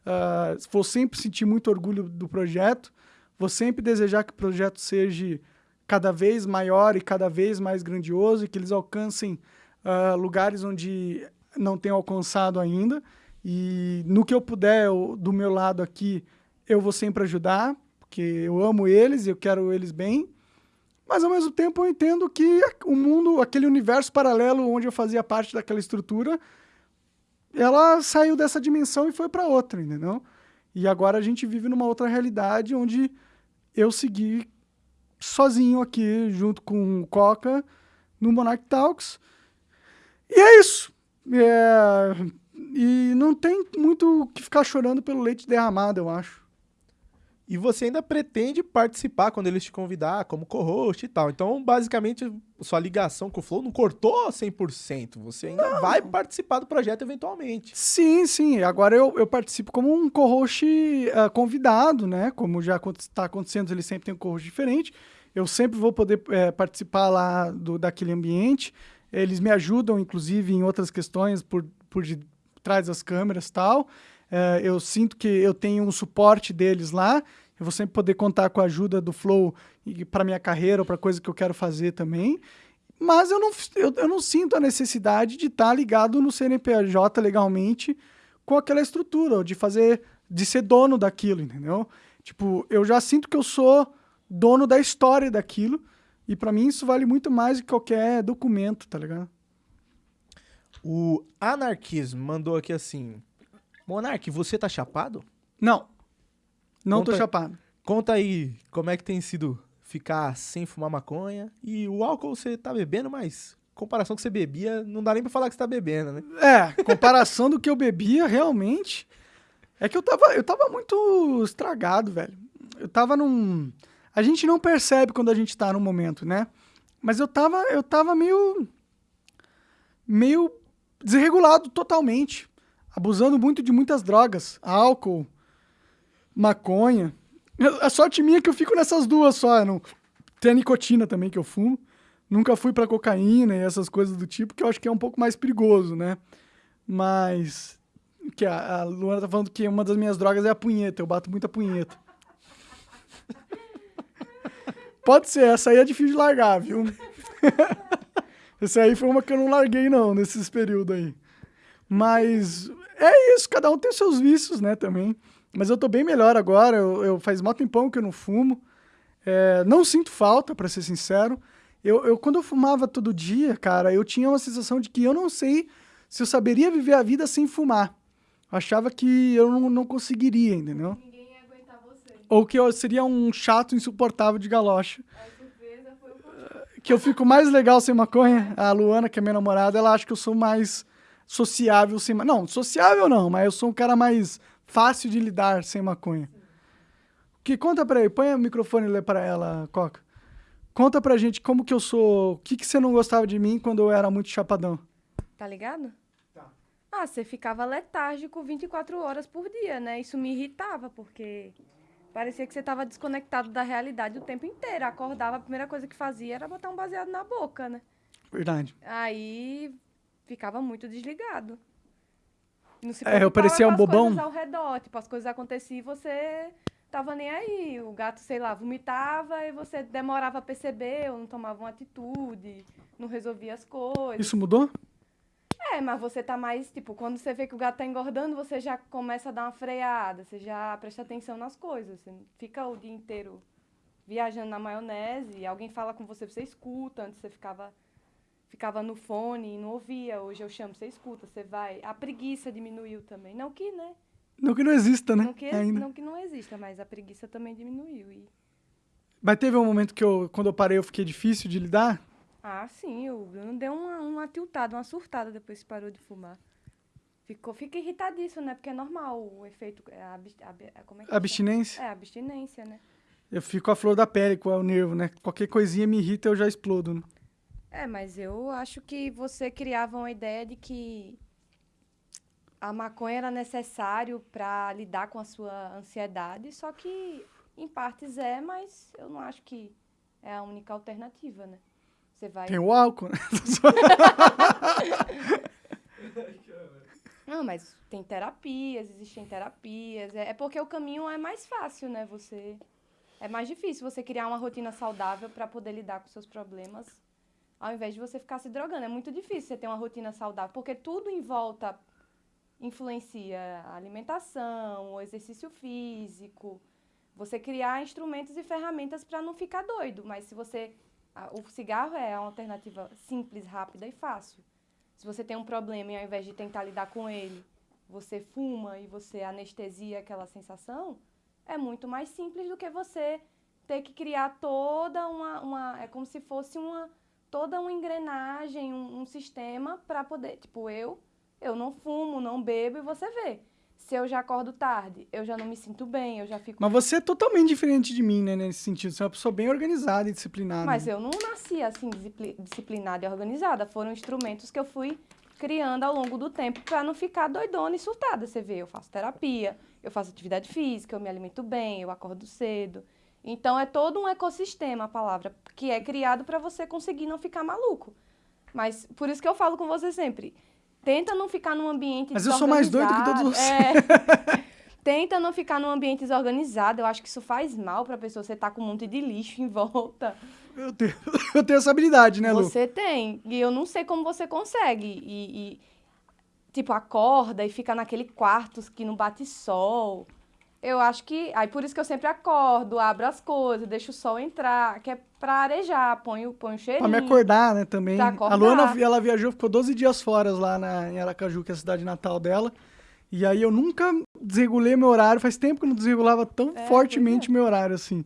Ah, vou sempre sentir muito orgulho do projeto. Vou sempre desejar que o projeto seja cada vez maior e cada vez mais grandioso e que eles alcancem ah, lugares onde não tenham alcançado ainda. E no que eu puder, eu- do meu lado aqui, eu vou sempre ajudar, porque eu amo eles e eu quero eles bem. Mas ao mesmo tempo eu entendo que o mundo, aquele universo paralelo onde eu fazia parte daquela estrutura, ela saiu dessa dimensão e foi para outra, entendeu? E agora a gente vive numa outra realidade onde eu segui sozinho aqui, junto com o Coca, no Monarch Talks. E é isso. É, E não tem muito o que ficar chorando pelo leite derramado, eu acho. E você ainda pretende participar quando eles te convidar como co-host e tal. Então, basicamente, sua ligação com o Flow não cortou 100%. Você ainda vai participar do projeto eventualmente. Sim, sim. Agora eu, eu participo como um co-host ah, convidado, né? Como já está acontecendo, ele sempre tem um co-host diferente. Eu sempre vou poder eh, participar lá do, daquele ambiente. Eles me ajudam, inclusive, em outras questões por, por de trás das câmeras e tal. Eh, eu sinto que eu tenho um suporte deles lá. Eu vou sempre poder contar com a ajuda do Flow para minha carreira ou para coisa que eu quero fazer também. Mas eu não, eu, eu não sinto a necessidade de estar ligado no CNPJ legalmente com aquela estrutura, ou de fazer, de ser dono daquilo, entendeu? Tipo, eu já sinto que eu sou dono da história daquilo, e pra mim isso vale muito mais do que qualquer documento, tá ligado? O Anarquismo mandou aqui assim: Monark, você tá chapado? Não. Não tô Conta- chapado. Conta aí como é que tem sido ficar sem fumar maconha. E o álcool você tá bebendo, mas comparação que você bebia, não dá nem pra falar que você tá bebendo, né? É, comparação do que eu bebia, realmente. É que eu tava, eu tava muito estragado, velho. Eu tava num. A gente não percebe quando a gente tá num momento, né? Mas eu tava, eu tava meio. meio desregulado totalmente. Abusando muito de muitas drogas. Álcool, maconha. A sorte minha é que eu fico nessas duas só. Não... Tem a nicotina também que eu fumo. Nunca fui pra cocaína e essas coisas do tipo, que eu acho que é um pouco mais perigoso, né? Mas. Que a, a Luana tá falando que uma das minhas drogas é a punheta. Eu bato muita punheta. Pode ser, essa aí é difícil de largar, viu? (laughs) essa aí foi uma que eu não larguei, não, nesses períodos aí. Mas é isso, cada um tem seus vícios, né, também. Mas eu tô bem melhor agora, eu, eu faz mó tempão que eu não fumo. É, não sinto falta, pra ser sincero. Eu, eu, quando eu fumava todo dia, cara, eu tinha uma sensação de que eu não sei se eu saberia viver a vida sem fumar. Eu achava que eu não, não conseguiria, entendeu? Ninguém ia aguentar você. Ou que eu seria um chato insuportável de galocha. A surpresa foi o contrário. Que eu fico mais legal sem maconha. A Luana, que é minha namorada, ela acha que eu sou mais sociável sem maconha. Não, sociável não, mas eu sou um cara mais fácil de lidar sem maconha. Que conta pra aí, põe o microfone e lê pra ela, Coca. Conta pra gente como que eu sou. O que, que você não gostava de mim quando eu era muito chapadão? Tá ligado? Ah, você ficava letárgico 24 horas por dia, né? Isso me irritava, porque parecia que você tava desconectado da realidade o tempo inteiro. Acordava, a primeira coisa que fazia era botar um baseado na boca, né? Verdade. Aí ficava muito desligado. Não se É, eu parecia um as bobão. coisas ao redor. Tipo, as coisas aconteciam e você tava nem aí. O gato, sei lá, vomitava e você demorava a perceber, ou não tomava uma atitude, não resolvia as coisas. Isso mudou? É, mas você tá mais, tipo, quando você vê que o gato tá engordando, você já começa a dar uma freada, você já presta atenção nas coisas. Você não fica o dia inteiro viajando na maionese, alguém fala com você, você escuta, antes você ficava ficava no fone e não ouvia. Hoje eu chamo, você escuta, você vai. A preguiça diminuiu também. Não que, né? Não que não exista, né? Não que, Ainda. não que não exista, mas a preguiça também diminuiu. E... Mas teve um momento que eu, quando eu parei, eu fiquei difícil de lidar. Ah, sim, o Bruno deu uma, uma tiltada, uma surtada depois que parou de fumar. Ficou, fica irritadíssimo, né? Porque é normal o efeito. é A, abs- ab- é- como é que? Abstinência. É, abstinência, né? Eu fico a flor da pele com o nervo, né? Qualquer coisinha me irrita, eu já explodo. Né? É, mas eu acho que você criava uma ideia de que a maconha era necessário para lidar com a sua ansiedade, só que em partes é, mas eu não acho que é a única alternativa, né? Você vai. Tem o álcool, né? (laughs) Não, mas tem terapias, existem terapias. É, é porque o caminho é mais fácil, né? Você. É mais difícil você criar uma rotina saudável para poder lidar com seus problemas, ao invés de você ficar se drogando. É muito difícil você ter uma rotina saudável, porque tudo em volta influencia a alimentação, o exercício físico, você criar instrumentos e ferramentas para não ficar doido. Mas se você. O cigarro é uma alternativa simples, rápida e fácil. Se você tem um problema e ao invés de tentar lidar com ele, você fuma e você anestesia aquela sensação, é muito mais simples do que você ter que criar toda uma. uma é como se fosse uma. Toda uma engrenagem, um, um sistema para poder. Tipo, eu, eu não fumo, não bebo e você vê. Se eu já acordo tarde, eu já não me sinto bem, eu já fico. Mas você é totalmente diferente de mim, né, nesse sentido. Você é uma pessoa bem organizada e disciplinada. Mas eu não nasci assim, discipli- disciplinada e organizada. Foram instrumentos que eu fui criando ao longo do tempo para não ficar doidona e surtada. Você vê, eu faço terapia, eu faço atividade física, eu me alimento bem, eu acordo cedo. Então é todo um ecossistema, a palavra, que é criado para você conseguir não ficar maluco. Mas por isso que eu falo com você sempre. Tenta não ficar num ambiente Mas eu sou mais doido que todos desorganizado. É. (laughs) Tenta não ficar num ambiente desorganizado. Eu acho que isso faz mal pra pessoa. Você tá com um monte de lixo em volta. Eu, tenho, (laughs) eu tenho essa habilidade, né, Lu? Você tem. E eu não sei como você consegue. E, e, tipo, acorda e fica naquele quarto que não bate sol. Eu acho que. Aí por isso que eu sempre acordo, abro as coisas, deixo o sol entrar, que é pra arejar, ponho, ponho Pra cheirinho. me acordar, né, também. Pra A acordar. Luana, ela viajou, ficou 12 dias fora lá na, em Aracaju, que é a cidade natal dela. E aí eu nunca desregulei meu horário. Faz tempo que eu não desregulava tão É, fortemente é. meu horário, assim.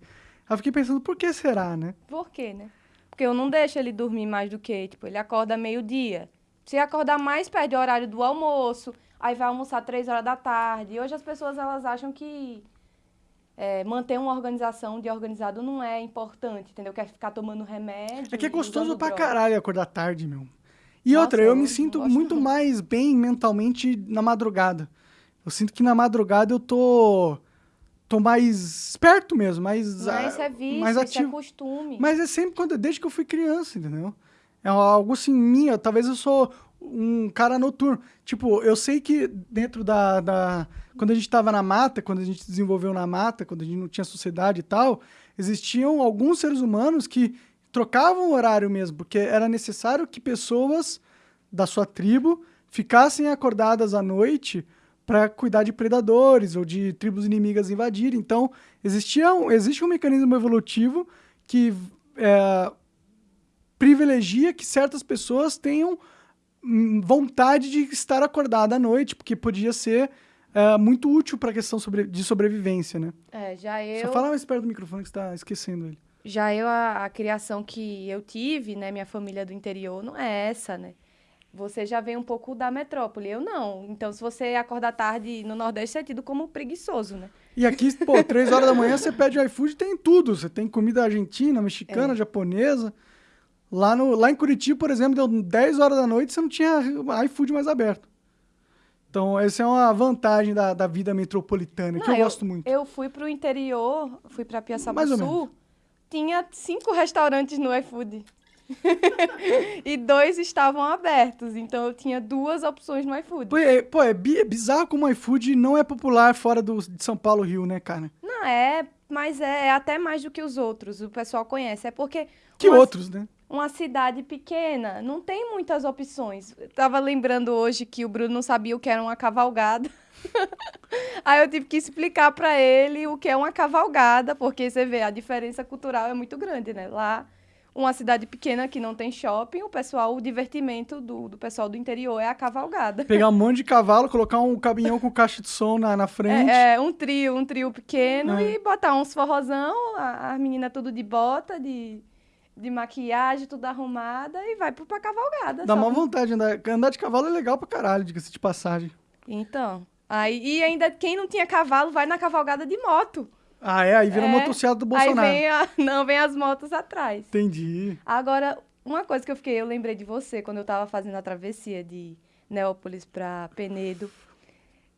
Aí eu fiquei pensando, por que será, né? Por quê, né? Porque eu não deixo ele dormir mais do que, tipo, ele acorda meio-dia. Se acordar mais, perde o horário do almoço, aí vai almoçar três horas da tarde. E hoje as pessoas, elas acham que é, manter uma organização de organizado não é importante, entendeu? Quer ficar tomando remédio. É que é gostoso pra droga. caralho acordar tarde, meu. E Nossa, outra, eu, eu me sinto muito mais bem mentalmente na madrugada. Eu sinto que na madrugada eu tô. tô mais esperto mesmo, mais. Ah, isso é vício, mais isso é ativo. costume. Mas é sempre quando, desde que eu fui criança, entendeu? É algo assim, minha. Talvez eu sou um cara noturno. Tipo, eu sei que dentro da. da quando a gente tava na mata, quando a gente se desenvolveu na mata, quando a gente não tinha sociedade e tal, existiam alguns seres humanos que trocavam o horário mesmo, porque era necessário que pessoas da sua tribo ficassem acordadas à noite para cuidar de predadores ou de tribos inimigas invadirem. Então, existia um, existe um mecanismo evolutivo que é, privilegia que certas pessoas tenham vontade de estar acordada à noite, porque podia ser é, muito útil para a questão sobre- de sobrevivência, né? É, já eu. Só fala mais perto do microfone que você está esquecendo ele. Já eu, a, a criação que eu tive, né, minha família do interior, não é essa, né? Você já vem um pouco da metrópole, eu não. Então, se você acordar tarde no Nordeste, é tido como preguiçoso, né? E aqui, pô, três horas da manhã você pede iFood tem tudo. Você tem comida argentina, mexicana, É. japonesa. Lá, no, lá em Curitiba, por exemplo, deu 10 horas da noite você não tinha iFood mais aberto. Então, essa é uma vantagem da, da vida metropolitana, que Não, eu, gosto muito. Eu fui pro interior, fui pra Piaçaba Sul, tinha cinco restaurantes no iFood. (laughs) e dois estavam abertos, então eu tinha duas opções no iFood. Pô, é, pô, é bi- é bizarro como o iFood não é popular fora do, de São Paulo, Rio, né, cara? Não, é, mas é, é até mais do que os outros, o pessoal conhece. É porque Que uma- outros, né? Uma cidade pequena não tem muitas opções. Eu tava lembrando hoje que o Bruno não sabia o que era uma cavalgada. (laughs) Aí eu tive que explicar pra ele o que é uma cavalgada, porque você vê, a diferença cultural é muito grande, né? Lá, uma cidade pequena que não tem shopping, o pessoal, o divertimento do, do pessoal do interior é a cavalgada. (laughs) Pegar um monte de cavalo, colocar um caminhão com caixa de som na, na frente. É, é, um trio, um trio pequeno É. e botar uns forrozão, a- as meninas tudo de bota, de, de maquiagem, tudo arrumada e vai pra cavalgada. Dá só uma vontade de andar. Andar de cavalo é legal pra caralho, diga-se de passagem. Então, aí, e ainda quem não tinha cavalo vai na cavalgada de moto. Ah, é? Aí vira É, motocicleta do Bolsonaro. Aí vem a, (laughs) não, vem as motos atrás. Entendi. Agora, uma coisa que eu fiquei, eu lembrei de você quando eu tava fazendo a travessia de Neópolis pra Penedo.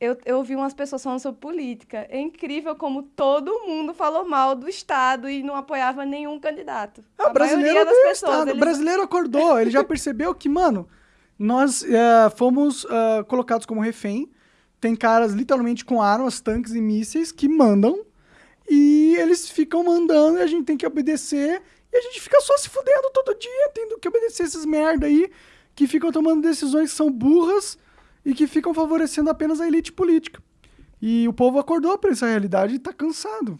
Eu, eu ouvi umas pessoas falando sobre política. É incrível como todo mundo falou mal do Estado e não apoiava nenhum candidato. Ah, A o brasileiro maioria das o pessoas, Estado. O eles- brasileiro acordou, ele já percebeu que, mano, nós eh, fomos ah, colocados como refém. Tem caras literalmente com armas, tanques e mísseis que mandam. E eles ficam mandando e a gente tem que obedecer. E a gente fica só se fudendo todo dia, tendo que obedecer esses merda aí, que ficam tomando decisões que são burras e que ficam favorecendo apenas a elite política. E o povo acordou pra essa realidade e tá cansado.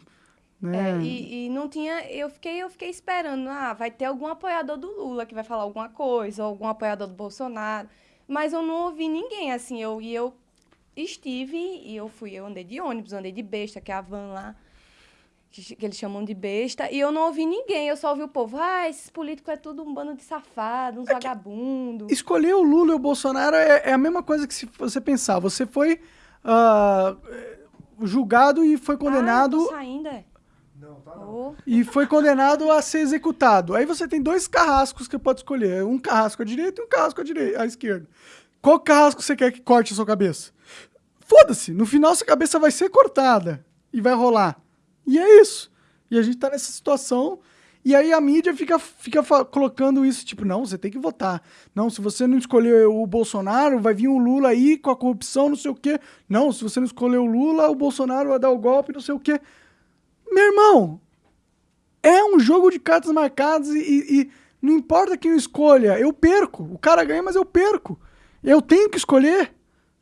Né? É, e, e não tinha. Eu fiquei, eu fiquei esperando, ah, vai ter algum apoiador do Lula que vai falar alguma coisa, ou algum apoiador do Bolsonaro. Mas eu não ouvi ninguém, assim, eu, e eu estive, e eu fui, eu andei de ônibus, andei de besta, que é a van lá, que, que eles chamam de besta, e eu não ouvi ninguém, eu só ouvi o povo, ah, esses políticos é tudo um bando de safado, uns vagabundos. Escolher o Lula e o Bolsonaro é, é a mesma coisa que se você pensar. Você foi ah, julgado e foi condenado. Ah, saindo, é? Não, tá Ô, e foi condenado a ser executado. Aí você tem dois carrascos que pode escolher. Um carrasco à direita e um carrasco à, direita, à esquerda. Qual carrasco você quer que corte a sua cabeça? Foda-se. No final, sua cabeça vai ser cortada. E vai rolar. E é isso. E a gente tá nessa situação. E aí a mídia fica, fica colocando isso, tipo, não, você tem que votar. Não, se você não escolher o Bolsonaro, vai vir o Lula aí com a corrupção, não sei o quê. Não, se você não escolher o Lula, o Bolsonaro vai dar o golpe, não sei o quê. Meu irmão, é um jogo de cartas marcadas e- e não importa quem eu escolha, eu perco. O cara ganha, mas eu perco. Eu tenho que escolher.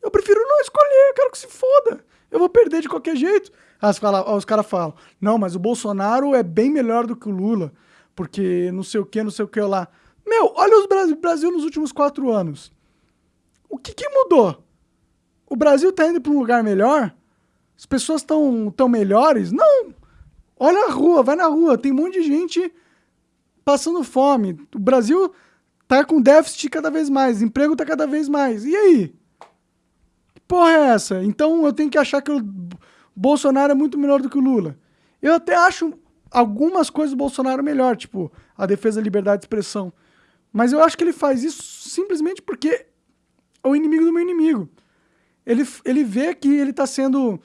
Eu prefiro não escolher, eu quero que se foda. Eu vou perder de qualquer jeito. Os fala- os caras falam, não, mas o Bolsonaro é bem melhor do que o Lula, porque não sei o que, não sei o que lá. Meu, olha o Brasil, Brasil nos últimos quatro anos. O que, que mudou? O Brasil tá indo para um lugar melhor? As pessoas estão tão melhores? Não! Olha a rua, vai na rua, tem um monte de gente passando fome. O Brasil tá com déficit cada vez mais, emprego tá cada vez mais. E aí? Que porra é essa? Então eu tenho que achar que o Bolsonaro é muito melhor do que o Lula. Eu até acho algumas coisas do Bolsonaro melhor, tipo a defesa da liberdade de expressão. Mas eu acho que ele faz isso simplesmente porque é o inimigo do meu inimigo. Ele, ele vê que ele está sendo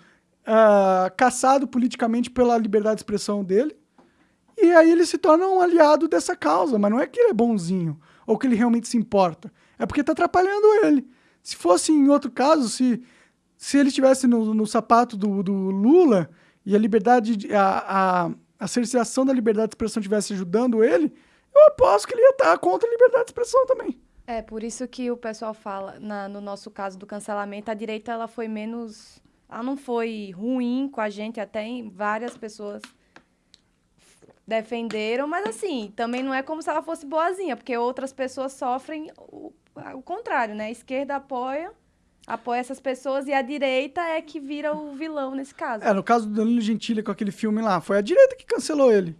ah, caçado politicamente pela liberdade de expressão dele. E aí ele se torna um aliado dessa causa. Mas não é que ele é bonzinho ou que ele realmente se importa. É porque está atrapalhando ele. Se fosse em outro caso, se, se ele estivesse no, no sapato do, do Lula e a liberdade, de- a, a, a cerceação da liberdade de expressão estivesse ajudando ele, eu aposto que ele ia estar contra a liberdade de expressão também. É, por isso que o pessoal fala, na- no nosso caso do cancelamento, a direita ela foi menos. Ela não foi ruim com a gente, até em várias pessoas defenderam, mas assim, também não é como se ela fosse boazinha, porque outras pessoas sofrem o, o contrário, né? A esquerda apoia, apoia essas pessoas e a direita é que vira o vilão nesse caso. É, no caso do Danilo Gentili com aquele filme lá, foi a direita que cancelou ele.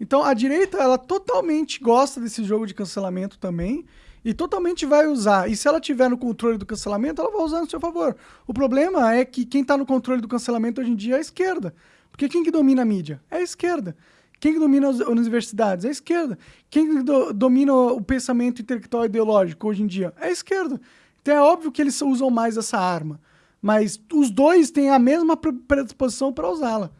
Então a direita, ela totalmente gosta desse jogo de cancelamento também e totalmente vai usar. E se ela tiver no controle do cancelamento, ela vai usar no seu favor. O problema é que quem tá no controle do cancelamento hoje em dia é a esquerda. Porque quem que domina a mídia? É a esquerda. Quem que domina as universidades? É a esquerda. Quem que do- domina o pensamento intelectual e ideológico hoje em dia? É a esquerda. Então é óbvio que eles usam mais essa arma. Mas os dois têm a mesma pre- predisposição para usá-la.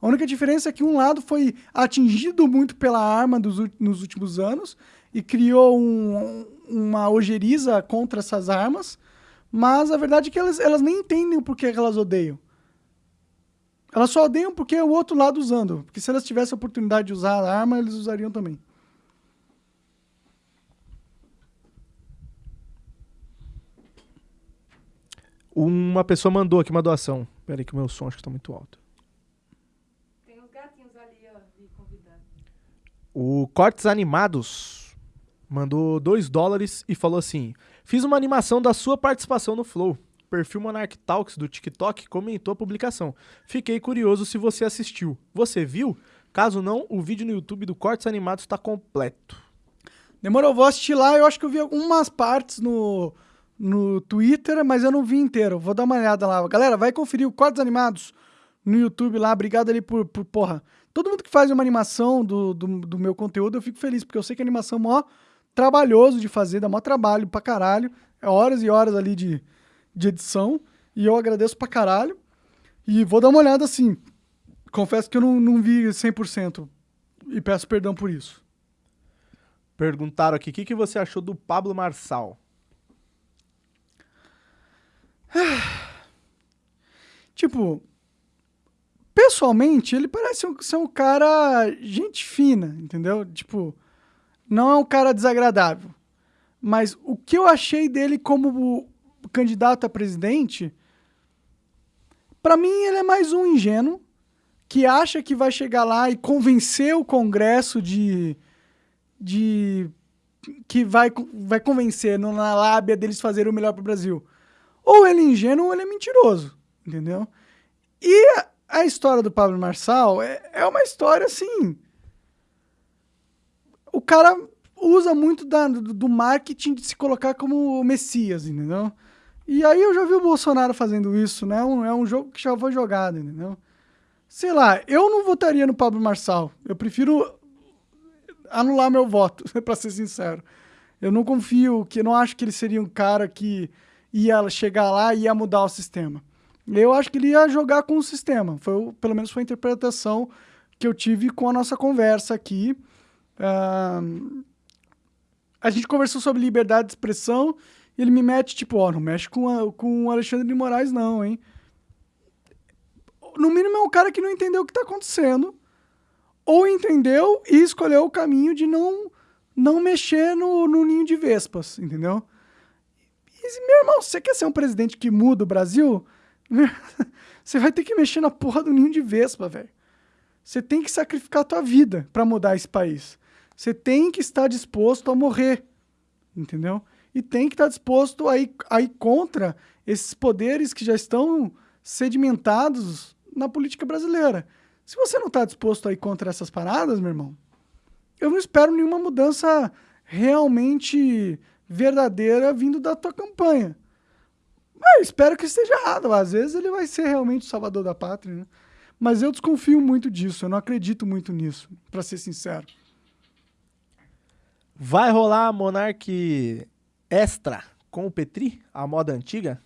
A única diferença é que um lado foi atingido muito pela arma dos nos últimos anos e criou um- uma ojeriza contra essas armas, mas a verdade é que elas, elas nem entendem o porquê que elas odeiam. Elas só odeiam porque é o outro lado usando. Porque se elas tivessem a oportunidade de usar a arma, eles usariam também. Uma pessoa mandou aqui uma doação. Pera aí que o meu som acho que tá muito alto. Tem uns gatinhos ali, ó, de convidado. O Cortes Animados mandou 2 dólares e falou assim: Fiz uma animação da sua participação no Flow. O perfil Monarch Talks do TikTok comentou a publicação. Fiquei curioso se você assistiu. Você viu? Caso não, o vídeo no YouTube do Cortes Animados está completo. Demorou, vou assistir lá. Eu acho que eu vi algumas partes no, no Twitter, mas eu não vi inteiro. Vou dar uma olhada lá. Galera, vai conferir o Cortes Animados no YouTube lá. Obrigado ali por, por porra. Todo mundo que faz uma animação do, do, do meu conteúdo, eu fico feliz, porque eu sei que a animação é mó trabalhoso de fazer, dá mó trabalho pra caralho. É horas e horas ali de, de edição. E eu agradeço pra caralho. E vou dar uma olhada assim. Confesso que eu não, não vi 100%. E peço perdão por isso. Perguntaram aqui: o que, que você achou do Pablo Marçal? (sighs) Tipo, pessoalmente, ele parece ser um cara gente fina, entendeu? Tipo, não é um cara desagradável. Mas o que eu achei dele como candidato a presidente, pra mim ele é mais um ingênuo que acha que vai chegar lá e convencer o Congresso de de que vai, vai convencer na lábia deles fazerem o melhor pro Brasil. Ou ele é ingênuo ou ele é mentiroso, entendeu? E a, a história do Pablo Marçal é, é uma história assim. O cara usa muito da- do, do marketing de se colocar como Messias, entendeu? E aí eu já vi o Bolsonaro fazendo isso, né? Um- é um jogo que já foi jogado, entendeu? Sei lá, eu não votaria no Pablo Marçal. Eu prefiro anular meu voto, (laughs) pra ser sincero. Eu não confio, que não acho que ele seria um cara que ia chegar lá e ia mudar o sistema. Eu acho que ele ia jogar com o sistema. Foi, pelo menos foi a interpretação que eu tive com a nossa conversa aqui. Ahn, a gente conversou sobre liberdade de expressão e ele me mete, tipo, ó, não mexe com, a- com o Alexandre de Moraes, não, hein? No mínimo é um cara que não entendeu o que tá acontecendo ou entendeu e escolheu o caminho de não não mexer no, no ninho de vespas, entendeu? Meu irmão, você quer ser um presidente que muda o Brasil? (laughs) Você vai ter que mexer na porra do ninho de vespa, velho. Você tem que sacrificar a tua vida pra mudar esse país. Você tem que estar disposto a morrer, entendeu? E tem que estar disposto a ir, a ir contra esses poderes que já estão sedimentados na política brasileira. Se você não está disposto a ir contra essas paradas, meu irmão, eu não espero nenhuma mudança realmente verdadeira vindo da tua campanha. Mas espero que esteja errado. Às vezes ele vai ser realmente o salvador da pátria, né? Mas eu desconfio muito disso, eu não acredito muito nisso, pra ser sincero. Vai rolar Monark Extra com o Petri, a moda antiga?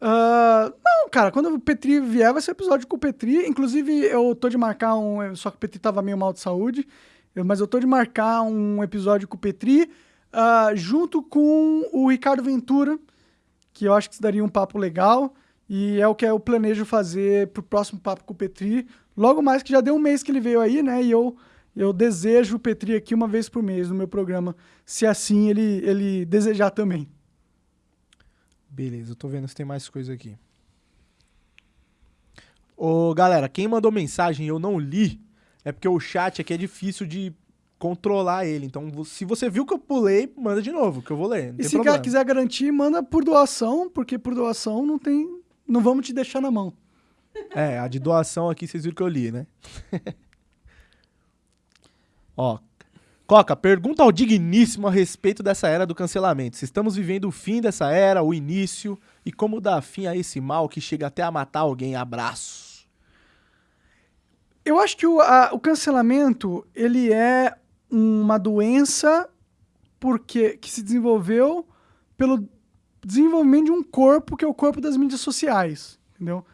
Ah, não, cara, quando o Petri vier, vai ser episódio com o Petri. Inclusive, eu tô de marcar um. Só que o Petri tava meio mal de saúde. mas eu tô de marcar um episódio com o Petri, ah, junto com o Ricardo Ventura, que eu acho que daria um papo legal. E é o que eu planejo fazer pro próximo papo com o Petri. Logo mais que já deu um mês que ele veio aí, né? E eu, eu desejo o Petri aqui uma vez por mês no meu programa, se assim ele, ele desejar também. Beleza, eu tô vendo se tem mais coisa aqui. Ô, galera, quem mandou mensagem e eu não li, é porque o chat aqui é difícil de controlar ele. Então, se você viu que eu pulei, manda de novo, que eu vou ler. E se problema. cara quiser garantir, manda por doação, porque por doação não tem. Não vamos te deixar na mão. É, a de doação aqui vocês viram que eu li, né? (laughs) Ó, Coca, pergunta ao digníssimo a respeito dessa era do cancelamento. Se estamos vivendo o fim dessa era, o início, e como dar fim a esse mal que chega até a matar alguém. Abraço. Eu acho que o, a- o cancelamento ele é uma doença porque que se desenvolveu pelo desenvolvimento de um corpo que é o corpo das mídias sociais, entendeu?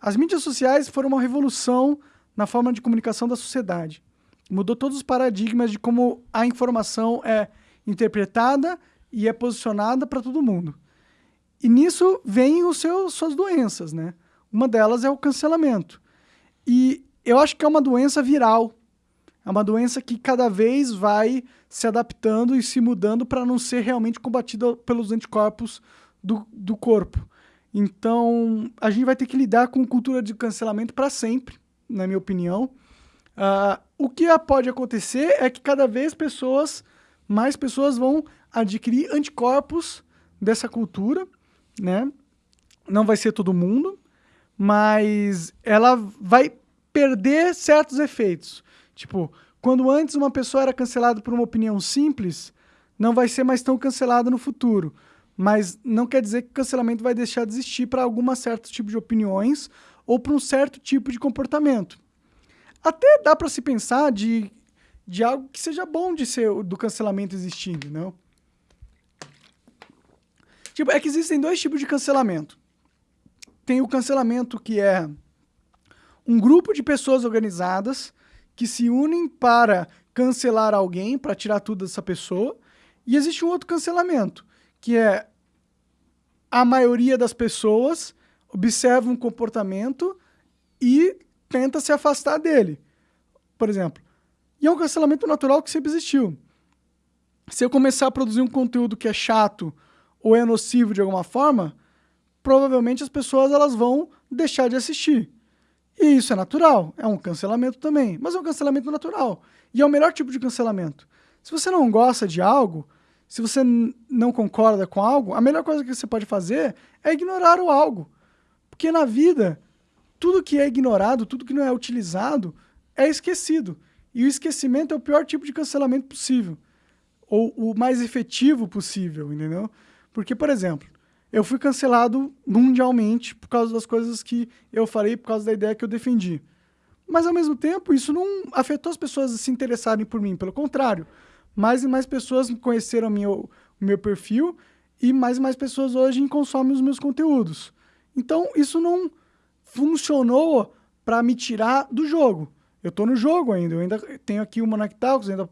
As mídias sociais foram uma revolução na forma de comunicação da sociedade. Mudou todos os paradigmas de como a informação é interpretada e é posicionada para todo mundo. E nisso vêm os seus suas doenças, né? Uma delas é o cancelamento. E eu acho que é uma doença viral. É uma doença que cada vez vai se adaptando e se mudando para não ser realmente combatida pelos anticorpos do, do corpo. Então, a gente vai ter que lidar com cultura de cancelamento para sempre, na minha opinião. Ah, o que pode acontecer é que cada vez pessoas, mais pessoas vão adquirir anticorpos dessa cultura, né? Não vai ser todo mundo, mas ela vai perder certos efeitos. Tipo, quando antes uma pessoa era cancelada por uma opinião simples, não vai ser mais tão cancelada no futuro. Mas não quer dizer que o cancelamento vai deixar de existir para algum certo tipo de opiniões ou para um certo tipo de comportamento. Até dá para se pensar de, de algo que seja bom de ser do cancelamento existindo, não? Tipo, é que existem dois tipos de cancelamento. Tem o cancelamento que é um grupo de pessoas organizadas que se unem para cancelar alguém, para tirar tudo dessa pessoa. E existe um outro cancelamento, que é a maioria das pessoas observa um comportamento e tenta se afastar dele. Por exemplo. E é um cancelamento natural que sempre existiu. Se eu começar a produzir um conteúdo que é chato ou é nocivo de alguma forma, provavelmente as pessoas elas vão deixar de assistir. E isso é natural, é um cancelamento também, mas é um cancelamento natural. E é o melhor tipo de cancelamento. Se você não gosta de algo, se você não concorda com algo, a melhor coisa que você pode fazer é ignorar o algo. Porque na vida, tudo que é ignorado, tudo que não é utilizado, é esquecido. E o esquecimento é o pior tipo de cancelamento possível. Ou o mais efetivo possível, entendeu? Porque, por exemplo, eu fui cancelado mundialmente por causa das coisas que eu falei, por causa da ideia que eu defendi. Mas, ao mesmo tempo, isso não afetou as pessoas a se interessarem por mim. Pelo contrário, mais e mais pessoas conheceram meu, o meu perfil e mais e mais pessoas hoje consomem os meus conteúdos. Então, isso não funcionou para me tirar do jogo. Eu estou no jogo ainda, eu ainda tenho aqui o Monarch Talks, ainda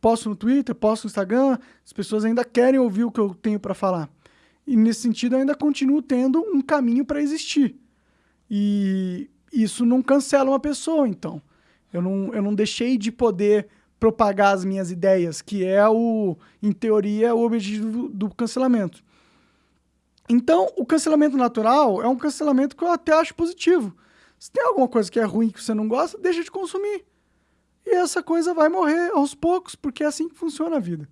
posto no Twitter, posto no Instagram, as pessoas ainda querem ouvir o que eu tenho para falar. E nesse sentido, eu ainda continuo tendo um caminho para existir. E isso não cancela uma pessoa, então. Eu não, eu não deixei de poder propagar as minhas ideias, que é o, em teoria, o objetivo do, cancelamento. Então, o cancelamento natural é um cancelamento que eu até acho positivo. Se tem alguma coisa que é ruim que você não gosta, deixa de consumir. E essa coisa vai morrer aos poucos, porque é assim que funciona a vida.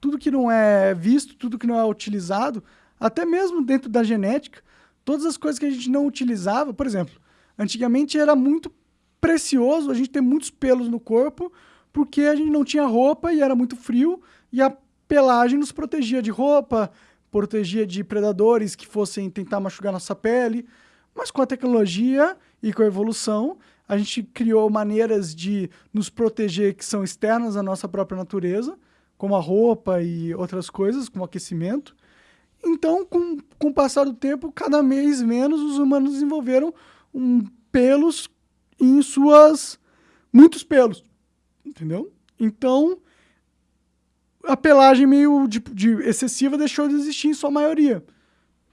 Tudo que não é visto, tudo que não é utilizado, até mesmo dentro da genética, todas as coisas que a gente não utilizava, por exemplo, antigamente era muito precioso a gente ter muitos pelos no corpo, porque a gente não tinha roupa e era muito frio, e a pelagem nos protegia de roupa, protegia de predadores que fossem tentar machucar nossa pele. Mas com a tecnologia e com a evolução, a gente criou maneiras de nos proteger que são externas à nossa própria natureza, como a roupa e outras coisas, como aquecimento. Então, com, com o passar do tempo, cada vez menos os humanos desenvolveram um, pelos em suas. muitos pelos. Entendeu? Então, a pelagem meio de, de excessiva deixou de existir em sua maioria,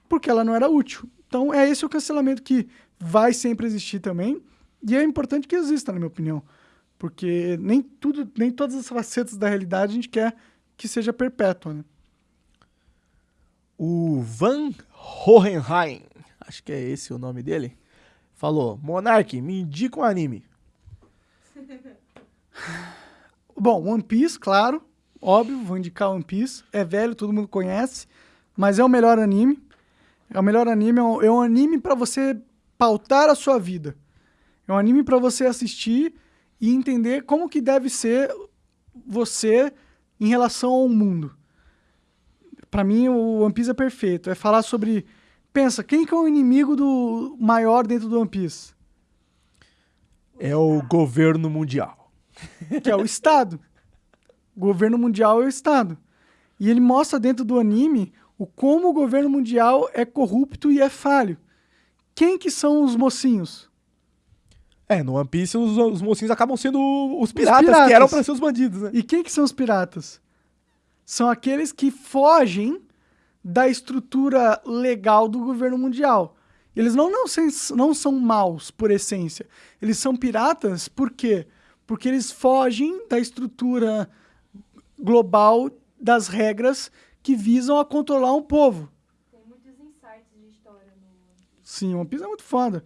porque ela não era útil. Então é esse o cancelamento que vai sempre existir também, e é importante que exista, na minha opinião, porque nem tudo, nem todas as facetas da realidade a gente quer que seja perpétua, né? O Van Hohenheim, acho que é esse o nome dele, falou: Monark, me indica um anime. (laughs) Bom, One Piece, claro. Óbvio, vou indicar One Piece. É velho, todo mundo conhece, mas é o melhor anime. É o melhor anime, é um, é um anime para você pautar a sua vida. É um anime para você assistir e entender como que deve ser você em relação ao mundo. Para mim, o One Piece é perfeito. É falar sobre... Pensa, quem que é o inimigo do maior dentro do One Piece? É o governo mundial. Que é o Estado. O governo mundial é o Estado. E ele mostra dentro do anime o como o governo mundial é corrupto e é falho. Quem que são os mocinhos? É, no One Piece os, os mocinhos acabam sendo os piratas, os piratas. que eram para ser os bandidos, né? E quem que são os piratas? São aqueles que fogem da estrutura legal do governo mundial. Eles não, não, não são maus por essência. Eles são piratas por quê? Porque eles fogem da estrutura global das regras que visam a controlar um povo. Tem muitos insights de história no Sim, One Piece é muito foda.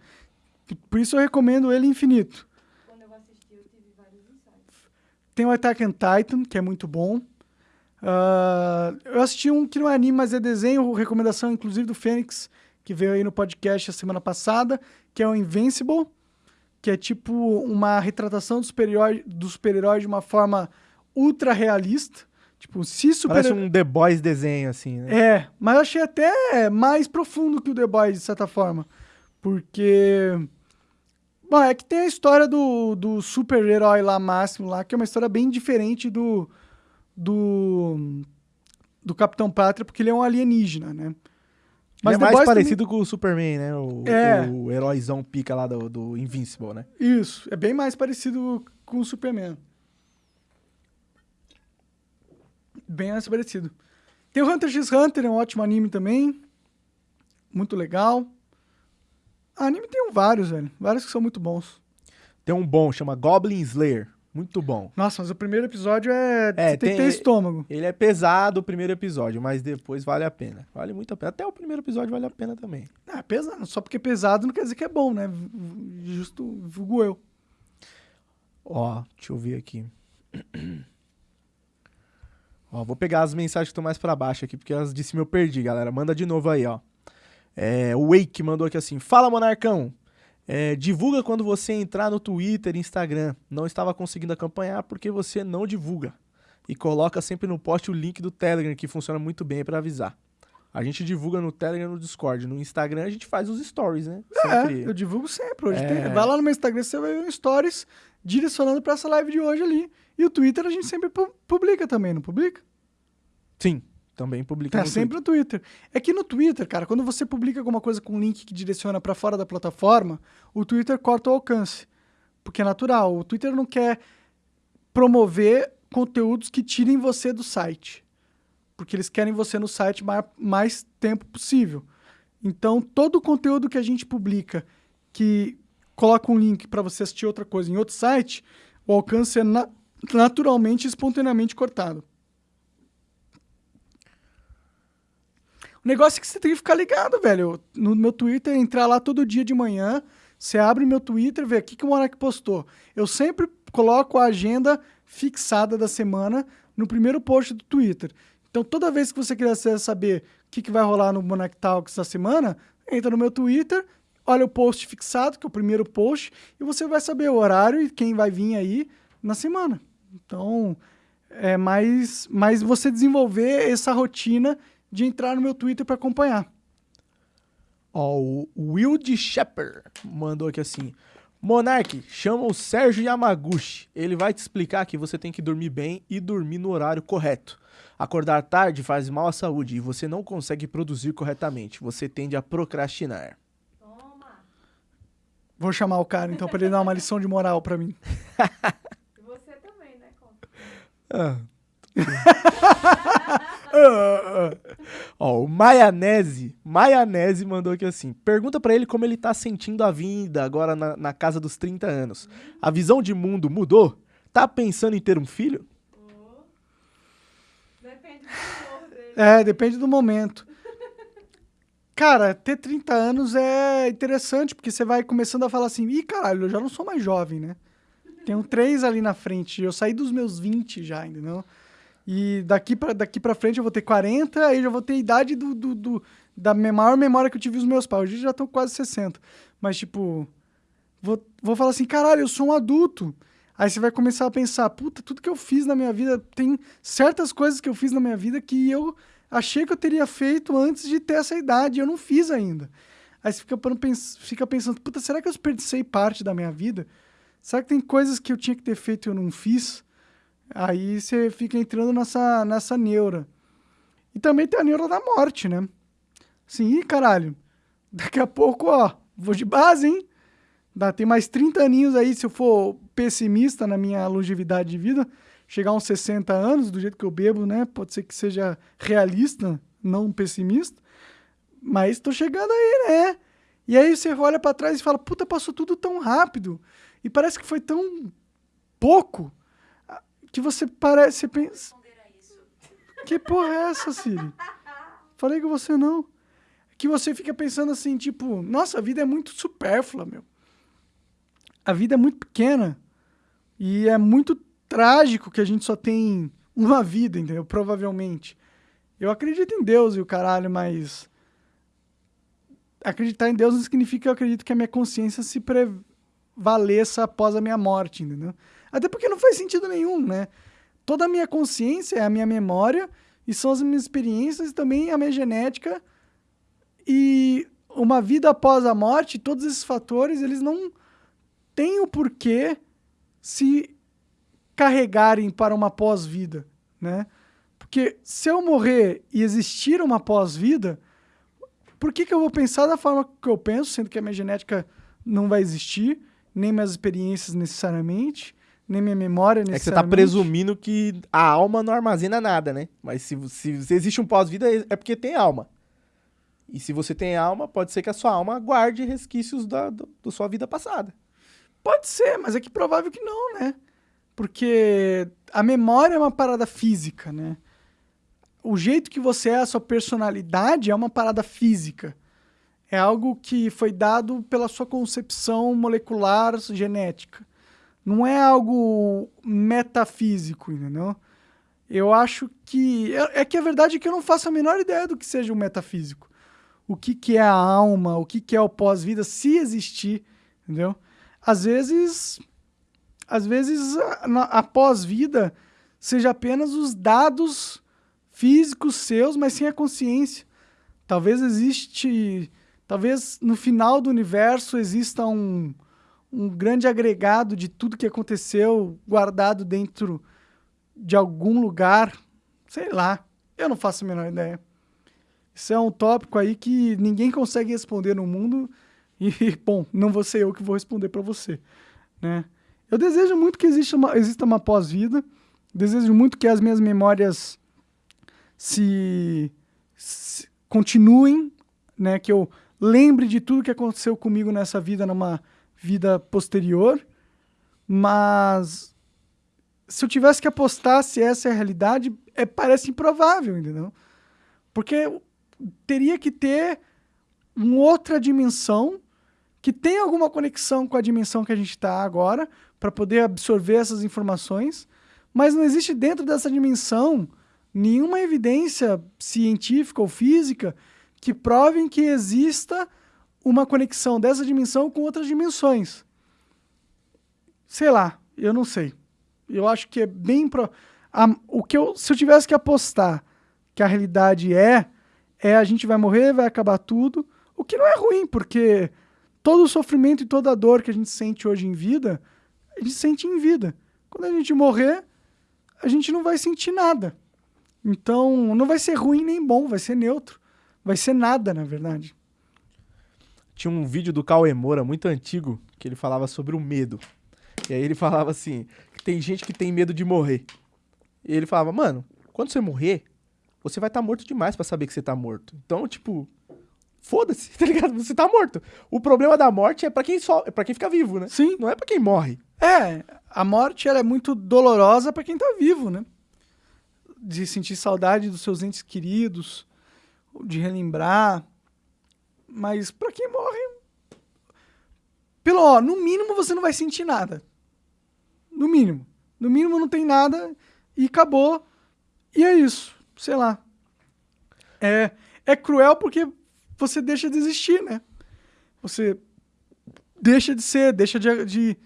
Por isso eu recomendo ele infinito. Quando eu assisti, eu tive vários insights. Tem o Attack on Titan, que é muito bom. Uh, eu assisti um que não é anime, mas é desenho, recomendação inclusive do Fênix, que veio aí no podcast a semana passada, que é o Invincible, que é tipo uma retratação do super-herói do super de uma forma ultra realista. Tipo, se super... Parece um The Boys desenho, assim, né? É, mas eu achei até mais profundo que o The Boys, de certa forma. Porque... Bom, é que tem a história do, do super-herói lá máximo lá, que é uma história bem diferente do... Do... Do Capitão Pátria, porque ele é um alienígena, né? Mas ele é mais parecido também... com o Superman, né? O, é. o heróizão pica lá do, do Invincible, né? Isso, é bem mais parecido com o Superman. bem mais parecido. Tem o Hunter x Hunter, é um ótimo anime também. Muito legal. Anime tem vários, velho. Vários que são muito bons. Tem um bom, chama Goblin Slayer. Muito bom. Nossa, mas o primeiro episódio é. É, tem, que ter estômago. Ele é pesado o primeiro episódio, mas depois vale a pena. Vale muito a pena. Até o primeiro episódio vale a pena também. Ah, pesado. Só porque é pesado não quer dizer que é bom, né? Justo, vulgo eu. Ó, deixa eu ver aqui. (clears throat) Ó, vou pegar as mensagens que estão mais pra baixo aqui, porque as de cima eu perdi, galera. Manda de novo aí, ó. É, o Wake mandou aqui assim: Fala, Monarcão. É, divulga quando você entrar no Twitter e Instagram. Não estava conseguindo acompanhar porque você não divulga. E coloca sempre no post o link do Telegram, que funciona muito bem para avisar. A gente divulga no Telegram e no Discord. No Instagram a gente faz os stories, né? Sempre. É, eu divulgo sempre. Hoje É. tem- vai lá no meu Instagram, você vai ver stories direcionando pra essa live de hoje ali. E o Twitter a gente sempre pu- publica também, não publica? Sim, também publica Tá no sempre no Twitter. É que no Twitter, cara, quando você publica alguma coisa com link que direciona pra fora da plataforma, o Twitter corta o alcance. Porque é natural. O Twitter não quer promover conteúdos que tirem você do site. Porque eles querem você no site mais, mais tempo possível. Então, todo o conteúdo que a gente publica que coloca um link para você assistir outra coisa em outro site, o alcance é na- naturalmente espontaneamente cortado. O negócio é que você tem que ficar ligado, velho. No meu Twitter, entrar lá todo dia de manhã, você abre meu Twitter, vê o que, que o Monark postou. Eu sempre coloco a agenda fixada da semana no primeiro post do Twitter. Então, toda vez que você quiser saber o que, que vai rolar no Monark Talks da semana, entra no meu Twitter, olha o post fixado, que é o primeiro post, e você vai saber o horário e quem vai vir aí na semana. Então, é mais, mais você desenvolver essa rotina de entrar no meu Twitter para acompanhar. Ó, o Wild Shepard mandou aqui assim: Monark, chama o Sérgio Yamaguchi. Ele vai te explicar que você tem que dormir bem e dormir no horário correto. Acordar tarde faz mal à saúde e você não consegue produzir corretamente. Você tende a procrastinar. Toma. Vou chamar o cara então para ele dar uma lição de moral para mim. E você também, né? Conta. Ah. (laughs) (laughs) Ó, o Maionese, Maionese mandou aqui assim: pergunta pra ele como ele tá sentindo a vida agora na, na casa dos 30 anos. A visão de mundo mudou? Tá pensando em ter um filho? Depende do dele. É, depende do momento. Cara, ter 30 anos é interessante, porque você vai começando a falar assim, ih, caralho, eu já não sou mais jovem, né? Tenho três ali na frente, eu saí dos meus 20 já, entendeu? E daqui pra, daqui pra frente eu vou ter 40, aí já vou ter a idade do, do, do- da maior memória que eu tive os meus pais. Hoje já estão quase 60. Mas, tipo, vou, vou falar assim, caralho, eu sou um adulto. Aí você vai começar a pensar, puta, tudo que eu fiz na minha vida, tem certas coisas que eu fiz na minha vida que eu achei que eu teria feito antes de ter essa idade, eu não fiz ainda. Aí você fica, fica pensando, puta, será que eu desperdicei parte da minha vida? Será que tem coisas que eu tinha que ter feito e eu não fiz? Aí você fica entrando nessa, nessa neura. E também tem a neura da morte, né? Assim, ih, caralho, daqui a pouco, ó, vou de base, hein? Dá, tem mais 30 aninhos aí, se eu for pessimista na minha longevidade de vida, chegar uns 60 anos, do jeito que eu bebo, né? Pode ser que seja realista, não pessimista. Mas tô chegando aí, né? E aí você olha pra trás e fala, puta, passou tudo tão rápido. E parece que foi tão pouco que você parece. Você pensa. Que porra é essa, Siri? (laughs) Falei com você não. Que você fica pensando assim, tipo, nossa, a vida é muito supérflua, meu. A vida é muito pequena. E é muito trágico que a gente só tem uma vida, entendeu? Provavelmente. Eu acredito em Deus e o caralho, mas. Acreditar em Deus não significa que eu acredito que a minha consciência se prevaleça após a minha morte, entendeu? Até porque não faz sentido nenhum, né? Toda a minha consciência é a minha memória e são as minhas experiências e também a minha genética e uma vida após a morte, todos esses fatores, eles não têm o porquê se carregarem para uma pós-vida, né? Porque se eu morrer e existir uma pós-vida, por que, que eu vou pensar da forma que eu penso, sendo que a minha genética não vai existir, nem minhas experiências necessariamente, nem minha memória É que você tá presumindo que a alma não armazena nada, né? Mas se, se, se existe um pós-vida, é porque tem alma. E se você tem alma, pode ser que a sua alma guarde resquícios da, do- da sua vida passada. Pode ser, mas é que provável que não, né? Porque a memória é uma parada física, né? O jeito que você é, a sua personalidade é uma parada física. É algo que foi dado pela sua concepção molecular genética. Não é algo metafísico, entendeu? Eu acho que. É é que a verdade é que eu não faço a menor ideia do que seja o metafísico. O que, que é a alma, o que, que é o pós-vida, se existir, entendeu? Às vezes. Às vezes a, a pós-vida seja apenas os dados físicos seus, mas sem a consciência. Talvez existe. Talvez no final do universo exista um, um grande agregado de tudo que aconteceu guardado dentro de algum lugar. Sei lá. Eu não faço a menor ideia. Isso é um tópico aí que ninguém consegue responder no mundo. E, (laughs) bom, não vou ser eu que vou responder para você. Né? Eu desejo muito que exista uma, exista uma pós-vida. Desejo muito que as minhas memórias se, se continuem, né? Que eu lembre de tudo que aconteceu comigo nessa vida, numa vida posterior. Mas se eu tivesse que apostar se essa é a realidade, é, parece improvável, entendeu? Porque teria que ter uma outra dimensão que tem alguma conexão com a dimensão que a gente está agora para poder absorver essas informações, mas não existe dentro dessa dimensão nenhuma evidência científica ou física que provem que exista uma conexão dessa dimensão com outras dimensões. Sei lá, eu não sei. Eu acho que é bem pro... a- o que eu, se eu tivesse que apostar que a realidade é é a gente vai morrer, vai acabar tudo, o que não é ruim, porque todo o sofrimento e toda a dor que a gente sente hoje em vida, a gente sente em vida. Quando a gente morrer, a gente não vai sentir nada. Então, não vai ser ruim nem bom, vai ser neutro. Vai ser nada, na verdade. Tinha um vídeo do Cauê Moura muito antigo que ele falava sobre o medo. E aí ele falava assim: que tem gente que tem medo de morrer. E ele falava, mano, quando você morrer, você vai estar morto demais pra saber que você tá morto. Então, tipo, foda-se, (laughs) tá ligado? Você tá morto. O problema da morte é pra quem só, é para quem fica vivo, né? Sim. Não é pra quem morre. É, a morte ela é muito dolorosa para quem tá vivo, né? De sentir saudade dos seus entes queridos, de relembrar. Mas para quem morre, pelo ó, no mínimo você não vai sentir nada. No mínimo. No mínimo não tem nada e acabou. E é isso. Sei lá. É, é cruel porque você deixa de existir, né? Você deixa de ser, deixa de, de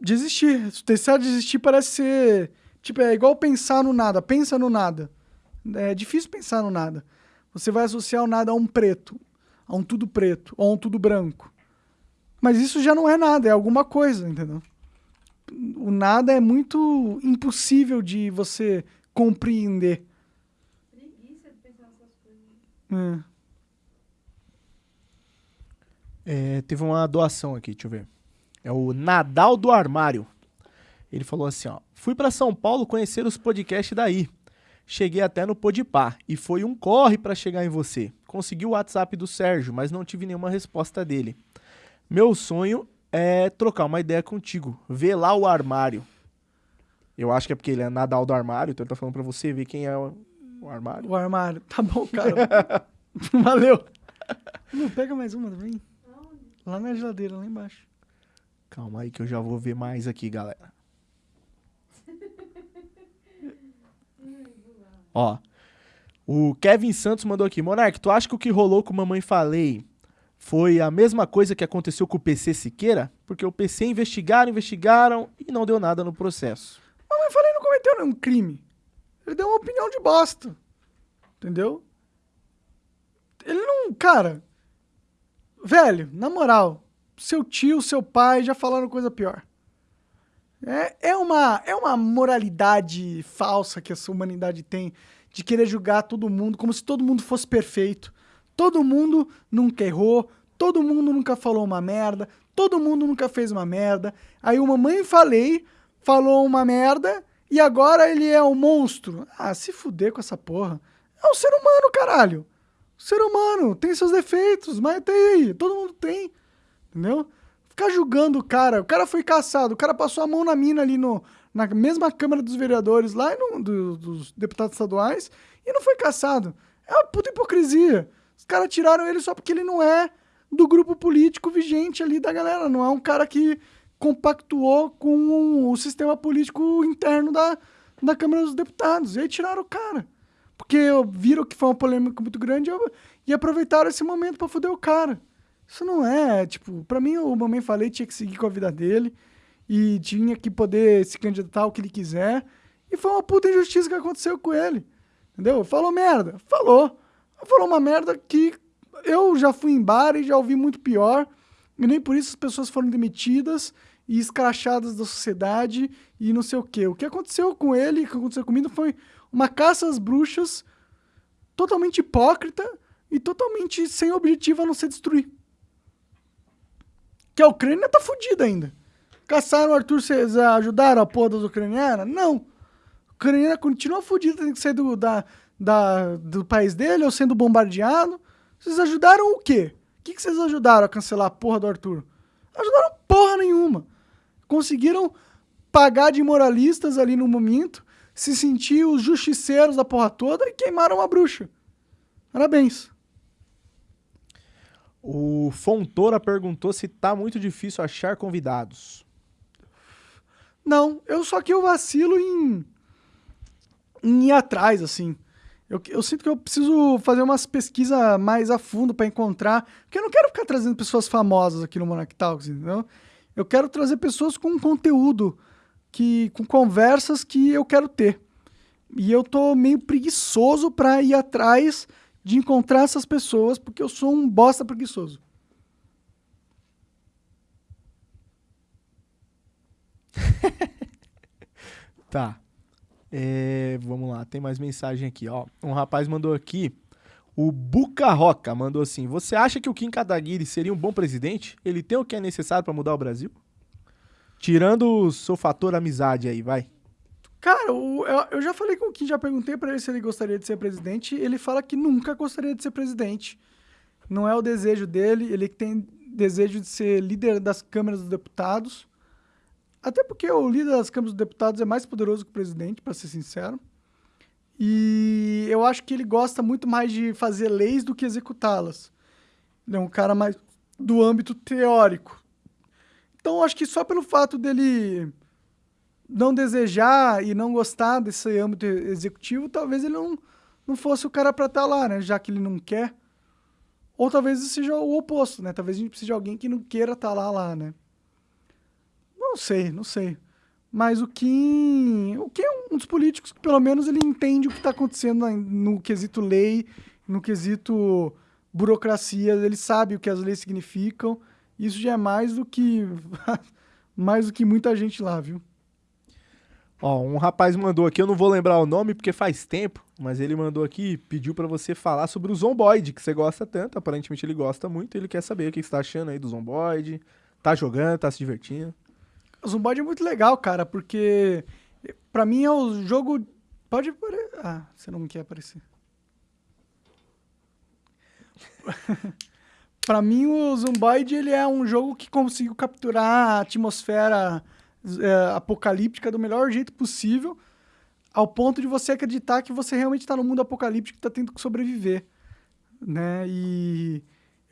de existir. Deixar de existir parece ser. Tipo, é igual pensar no nada. Pensa no nada. É difícil pensar no nada. Você vai associar o nada a um preto, a um tudo preto, ou a um tudo branco. Mas isso já não é nada, é alguma coisa, entendeu? O nada é muito impossível de você compreender. Preguiça de pensar nessas coisas. É. É, teve uma doação aqui, deixa eu ver. É o Nadal do Armário. Ele falou assim, ó. Fui pra São Paulo conhecer os podcasts daí. Cheguei até no Podpah e foi um corre pra chegar em você. Consegui o WhatsApp do Sérgio, mas não tive nenhuma resposta dele. Meu sonho é trocar uma ideia contigo. Ver lá o armário. Eu acho que é porque ele é Nadal do Armário, então ele tá falando pra você ver quem é o, o armário. O armário. Tá bom, (laughs) cara. Valeu. Não, pega mais uma também. Lá na geladeira, lá embaixo. Calma aí que eu já vou ver mais aqui, galera. Ó. O Kevin Santos mandou aqui. Monark, tu acha que o que rolou com Mamãe Falei foi a mesma coisa que aconteceu com o PC Siqueira? Porque o PC investigaram, investigaram e não deu nada no processo. Eu falei, não cometeu nenhum crime. Ele deu uma opinião de bosta. Entendeu? Ele não. Cara. Velho, na moral, seu tio, seu pai já falaram coisa pior. É, é, uma, é uma moralidade falsa que essa humanidade tem de querer julgar todo mundo como se todo mundo fosse perfeito. Todo mundo nunca errou, todo mundo nunca falou uma merda, todo mundo nunca fez uma merda. Aí o mamãe falei, falou uma merda e agora ele é um monstro. Ah, se fuder com essa porra. É um ser humano, caralho. Ser humano tem seus defeitos, mas tem, todo mundo tem. Entendeu? Ficar julgando o cara. O cara foi caçado, o cara passou a mão na mina ali no, na mesma Câmara dos Vereadores, lá no, do, dos deputados estaduais, e não foi caçado. É uma puta hipocrisia. Os caras tiraram ele só porque ele não é do grupo político vigente ali da galera. Não é um cara que compactuou com o sistema político interno da, da Câmara dos Deputados. E aí tiraram o cara. Porque viram que foi uma polêmica muito grande e aproveitaram esse momento para foder o cara. Isso não é, tipo, para mim o Mamãe Falei tinha que seguir com a vida dele e tinha que poder se candidatar ao que ele quiser. E foi uma puta injustiça que aconteceu com ele. Entendeu? Falou merda. Falou. Falou uma merda que eu já fui em bar e já ouvi muito pior. E nem por isso as pessoas foram demitidas e escrachadas da sociedade e não sei o quê. O que aconteceu com ele, o que aconteceu comigo foi uma caça às bruxas totalmente hipócrita e totalmente sem objetivo a não ser destruir. Que a Ucrânia tá fodida ainda. Caçaram o Arthur, vocês ajudaram a porra das ucranianas? Não. A Ucrânia continua fodida, tem que sair do, da, da, do país dele ou sendo bombardeado. Vocês ajudaram o quê? O que, que vocês ajudaram a cancelar a porra do Arthur? Ajudaram porra nenhuma. Conseguiram pagar de moralistas ali no momento, se sentir os justiceiros da porra toda e queimaram a bruxa. Parabéns. O Fontoura perguntou se tá muito difícil achar convidados. Não, eu só que eu vacilo em, em ir atrás, assim. Eu, eu sinto que eu preciso fazer umas pesquisas mais a fundo para encontrar. Porque eu não quero ficar trazendo pessoas famosas aqui no Monarch Talks, entendeu? Eu quero trazer pessoas com conteúdo, que, com conversas que eu quero ter. E eu tô meio preguiçoso para ir atrás de encontrar essas pessoas, porque eu sou um bosta preguiçoso. (laughs) tá. É, vamos lá, tem mais mensagem aqui, ó. Um rapaz mandou aqui, o Buca Roca mandou assim: Você acha que o Kim Kataguiri seria um bom presidente? Ele tem o que é necessário para mudar o Brasil? Tirando o seu fator amizade aí, vai. Cara, eu, eu já falei com o Kim, já perguntei para ele se ele gostaria de ser presidente. Ele fala que nunca gostaria de ser presidente. Não é o desejo dele, ele tem desejo de ser líder das câmaras dos deputados. Até porque o líder das câmaras dos deputados é mais poderoso que o presidente, para ser sincero. E eu acho que ele gosta muito mais de fazer leis do que executá-las. Ele é um cara mais do âmbito teórico. Então, acho que só pelo fato dele não desejar e não gostar desse âmbito executivo, talvez ele não, não fosse o cara para estar tá lá, né? Já que ele não quer. Ou talvez seja o oposto, né? Talvez a gente precise de alguém que não queira estar tá lá, lá, né? Não sei, não sei. Mas o Kim, o Kim é um dos políticos que pelo menos ele entende o que está acontecendo no quesito lei, no quesito burocracia, ele sabe o que as leis significam. Isso já é mais do que (laughs) mais do que muita gente lá, viu? Ó, um rapaz mandou aqui, eu não vou lembrar o nome porque faz tempo, mas ele mandou aqui, pediu para você falar sobre o Zomboid, que você gosta tanto, aparentemente ele gosta muito, ele quer saber o que você tá achando aí do Zomboid, tá jogando, tá se divertindo. O Zomboid é muito legal, cara, porque para mim é o jogo. Pode. Ah, você não quer aparecer. (laughs) para mim, o Zomboid ele é um jogo que conseguiu capturar a atmosfera é, apocalíptica do melhor jeito possível, ao ponto de você acreditar que você realmente está no mundo apocalíptico e está tendo que sobreviver, né? E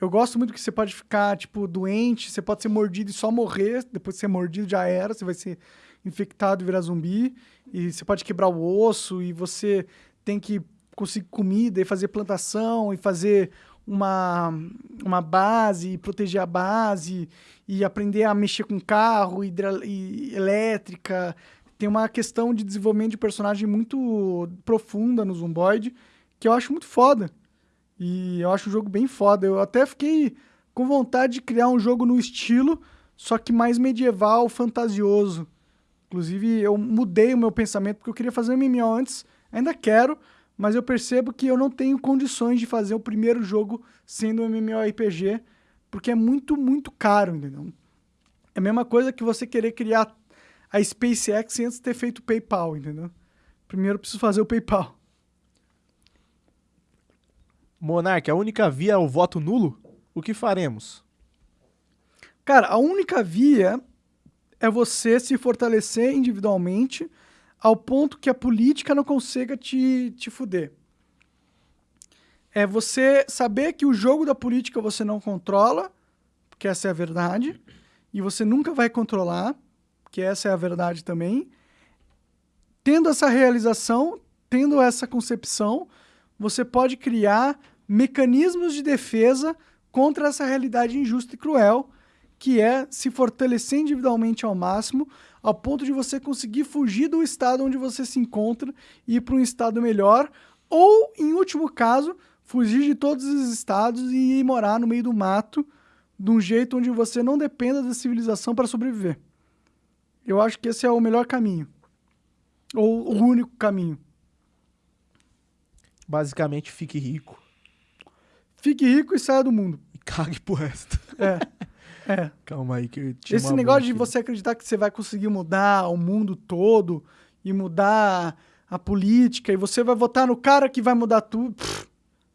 eu gosto muito que você pode ficar, tipo, doente, você pode ser mordido e só morrer, depois de ser mordido já era, você vai ser infectado e virar zumbi, e você pode quebrar o osso, e você tem que conseguir comida e fazer plantação e fazer uma, uma base, proteger a base, e aprender a mexer com carro, e elétrica. Tem uma questão de desenvolvimento de personagem muito profunda no Zomboid, que eu acho muito foda. E eu acho o jogo bem foda. Eu até fiquei com vontade de criar um jogo no estilo, só que mais medieval, fantasioso. Inclusive, eu mudei o meu pensamento, porque eu queria fazer um MMO antes, ainda quero, mas eu percebo que eu não tenho condições de fazer o primeiro jogo sendo um MMORPG, porque é muito, muito caro, entendeu? É a mesma coisa que você querer criar a SpaceX antes de ter feito o PayPal, entendeu? Primeiro eu preciso fazer o PayPal. Monark, a única via é o voto nulo? O que faremos? Cara, a única via é você se fortalecer individualmente ao ponto que a política não consiga te, te fuder. É você saber que o jogo da política você não controla, porque essa é a verdade, e você nunca vai controlar, que essa é a verdade também. Tendo essa realização, tendo essa concepção, você pode criar mecanismos de defesa contra essa realidade injusta e cruel, que é se fortalecer individualmente ao máximo, ao ponto de você conseguir fugir do estado onde você se encontra e ir para um estado melhor, ou, em último caso, fugir de todos os estados e ir morar no meio do mato, de um jeito onde você não dependa da civilização para sobreviver. Eu acho que esse é o melhor caminho. Ou o único caminho. Basicamente, fique rico Fique rico e saia do mundo. e cague pro resto. É. (laughs) É. Calma aí que eu tinha Esse negócio de aqui. você acreditar que você vai conseguir mudar o mundo todo e mudar a política e você vai votar no cara que vai mudar tudo. Pff,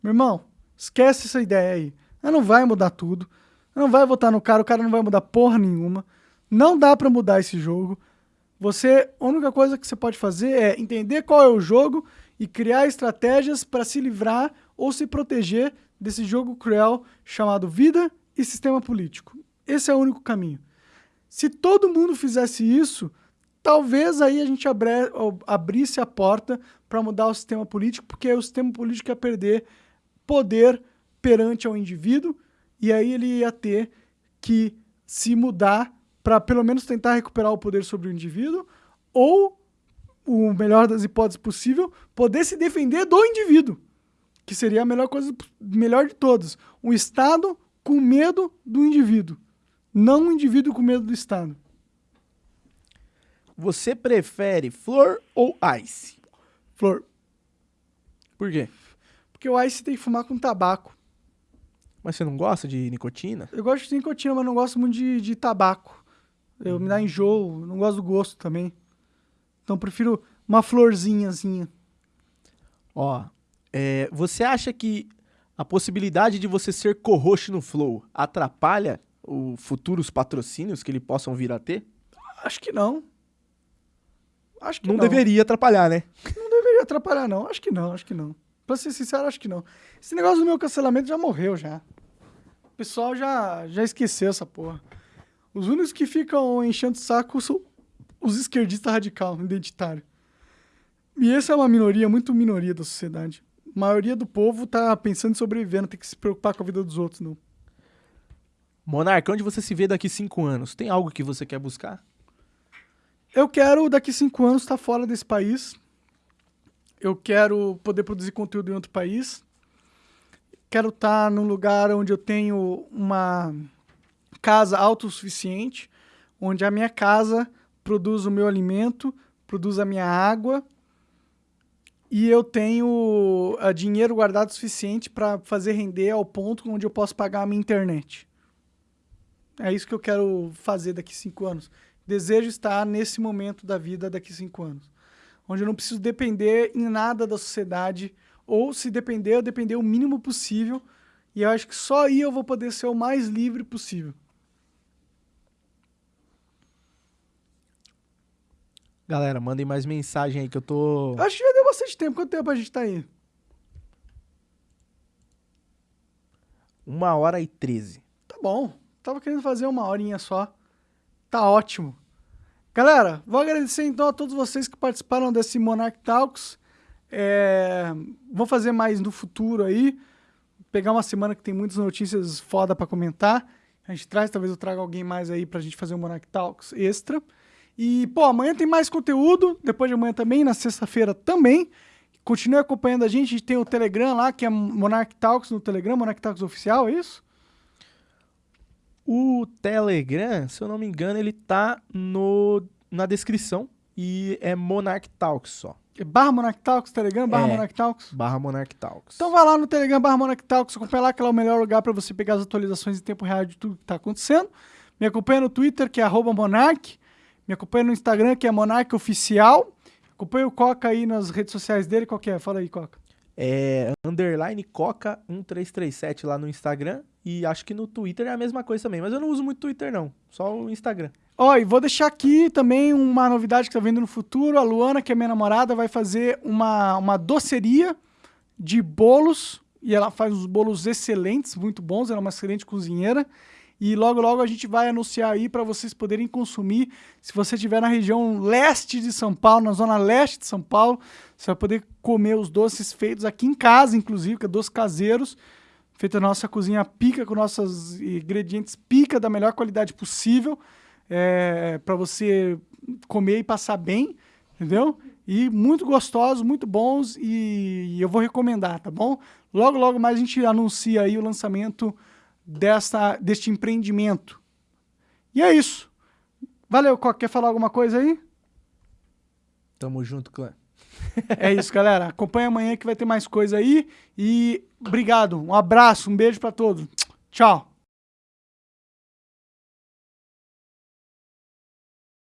meu irmão, esquece essa ideia aí. Ela não vai mudar tudo. Ela não vai votar no cara, o cara não vai mudar porra nenhuma. Não dá pra mudar esse jogo. Você, a única coisa que você pode fazer é entender qual é o jogo e criar estratégias para se livrar ou se proteger desse jogo cruel chamado vida e sistema político. Esse é o único caminho. Se todo mundo fizesse isso, talvez aí a gente abre- abrisse a porta para mudar o sistema político, porque o sistema político ia perder poder perante ao indivíduo e aí ele ia ter que se mudar para pelo menos tentar recuperar o poder sobre o indivíduo ou o melhor das hipóteses possível, poder se defender do indivíduo, que seria a melhor coisa, melhor de todas. Um Estado com medo do indivíduo, não um indivíduo com medo do Estado. Você prefere flor ou ice? Flor, Por quê? porque o Ice tem que fumar com tabaco. Mas você não gosta de nicotina? Eu gosto de nicotina, mas não gosto muito de, de tabaco. Eu me dá enjoo, não gosto do gosto também. Então prefiro uma florzinhazinha. Ó, é, você acha que a possibilidade de você ser co-host no Flow atrapalha os futuros patrocínios que ele possam vir a ter? Acho que não. Acho que Não, não. deveria atrapalhar, né? Não deveria atrapalhar, não. Acho que não, acho que não. Pra ser sincero, acho que não. Esse negócio do meu cancelamento já morreu, já. O pessoal já, já esqueceu essa porra. Os únicos que ficam enchendo o saco são os esquerdistas radical, identitário. E essa é uma minoria, muito minoria da sociedade. A maioria do povo tá pensando em sobreviver, não tem que se preocupar com a vida dos outros, não. Monarca, onde você se vê daqui cinco anos? Tem algo que você quer buscar? Eu quero, daqui cinco anos, estar fora desse país. Eu quero poder produzir conteúdo em outro país. Quero estar num lugar onde eu tenho uma casa autossuficiente, onde a minha casa produz o meu alimento, produz a minha água e eu tenho ah, dinheiro guardado suficiente para fazer render ao ponto onde eu posso pagar a minha internet. É isso que eu quero fazer daqui cinco anos. Desejo estar nesse momento da vida daqui cinco anos. Onde eu não preciso depender em nada da sociedade, ou se depender, eu depender o mínimo possível. E eu acho que só aí eu vou poder ser o mais livre possível. Galera, mandem mais mensagem aí que eu tô. Acho que já deu bastante tempo. Quanto tempo a gente tá aí? Uma hora e treze. Tá bom. Tava querendo fazer uma horinha só. Tá ótimo. Galera, vou agradecer então a todos vocês que participaram desse Monarch Talks. É, vou fazer mais no futuro aí. Pegar uma semana que tem muitas notícias foda pra comentar. A gente traz, talvez eu traga alguém mais aí pra gente fazer um Monarch Talks extra. E, pô, amanhã tem mais conteúdo. Depois de amanhã também, na sexta-feira também. Continue acompanhando a gente. A gente tem o Telegram lá, que é Monarch Talks no Telegram, Monarch Talks Oficial, é isso? O Telegram, se eu não me engano, ele tá no, na descrição e é Monarch Talks só. É barra Monarch Talks, Telegram, barra É. Monarch Talks. Barra Monarch Talks. Então vai lá no Telegram, barra Monarch Talks, acompanha lá que é o melhor lugar para você pegar as atualizações em tempo real de tudo que tá acontecendo. Me acompanha no Twitter, que é arroba Monarch. Me acompanha no Instagram, que é Monarch Oficial. Acompanha o Coca aí nas redes sociais dele. Qual que é? Fala aí, Coca. É underline coca 1337 lá no Instagram. E acho que no Twitter é a mesma coisa também. Mas eu não uso muito Twitter, não. Só o Instagram. Ó, e vou deixar aqui também uma novidade que tá vindo no futuro. A Luana, que é minha namorada, vai fazer uma, uma doceria de bolos. E ela faz uns bolos excelentes, muito bons. Ela é uma excelente cozinheira. E logo, logo a gente vai anunciar aí para vocês poderem consumir. Se você estiver na região leste de São Paulo, na zona leste de São Paulo, você vai poder comer os doces feitos aqui em casa, inclusive, que é doces caseiros. Feito na nossa cozinha pica, com nossos ingredientes pica da melhor qualidade possível. É, para você comer e passar bem, entendeu? E muito gostosos, muito bons e, e eu vou recomendar, tá bom? Logo, logo mais a gente anuncia aí o lançamento desta, deste empreendimento. E é isso. Valeu, Coca. Quer falar alguma coisa aí? Tamo junto, clã. É isso, galera. Acompanha amanhã que vai ter mais coisa aí. E obrigado. Um abraço, um beijo para todos. Tchau.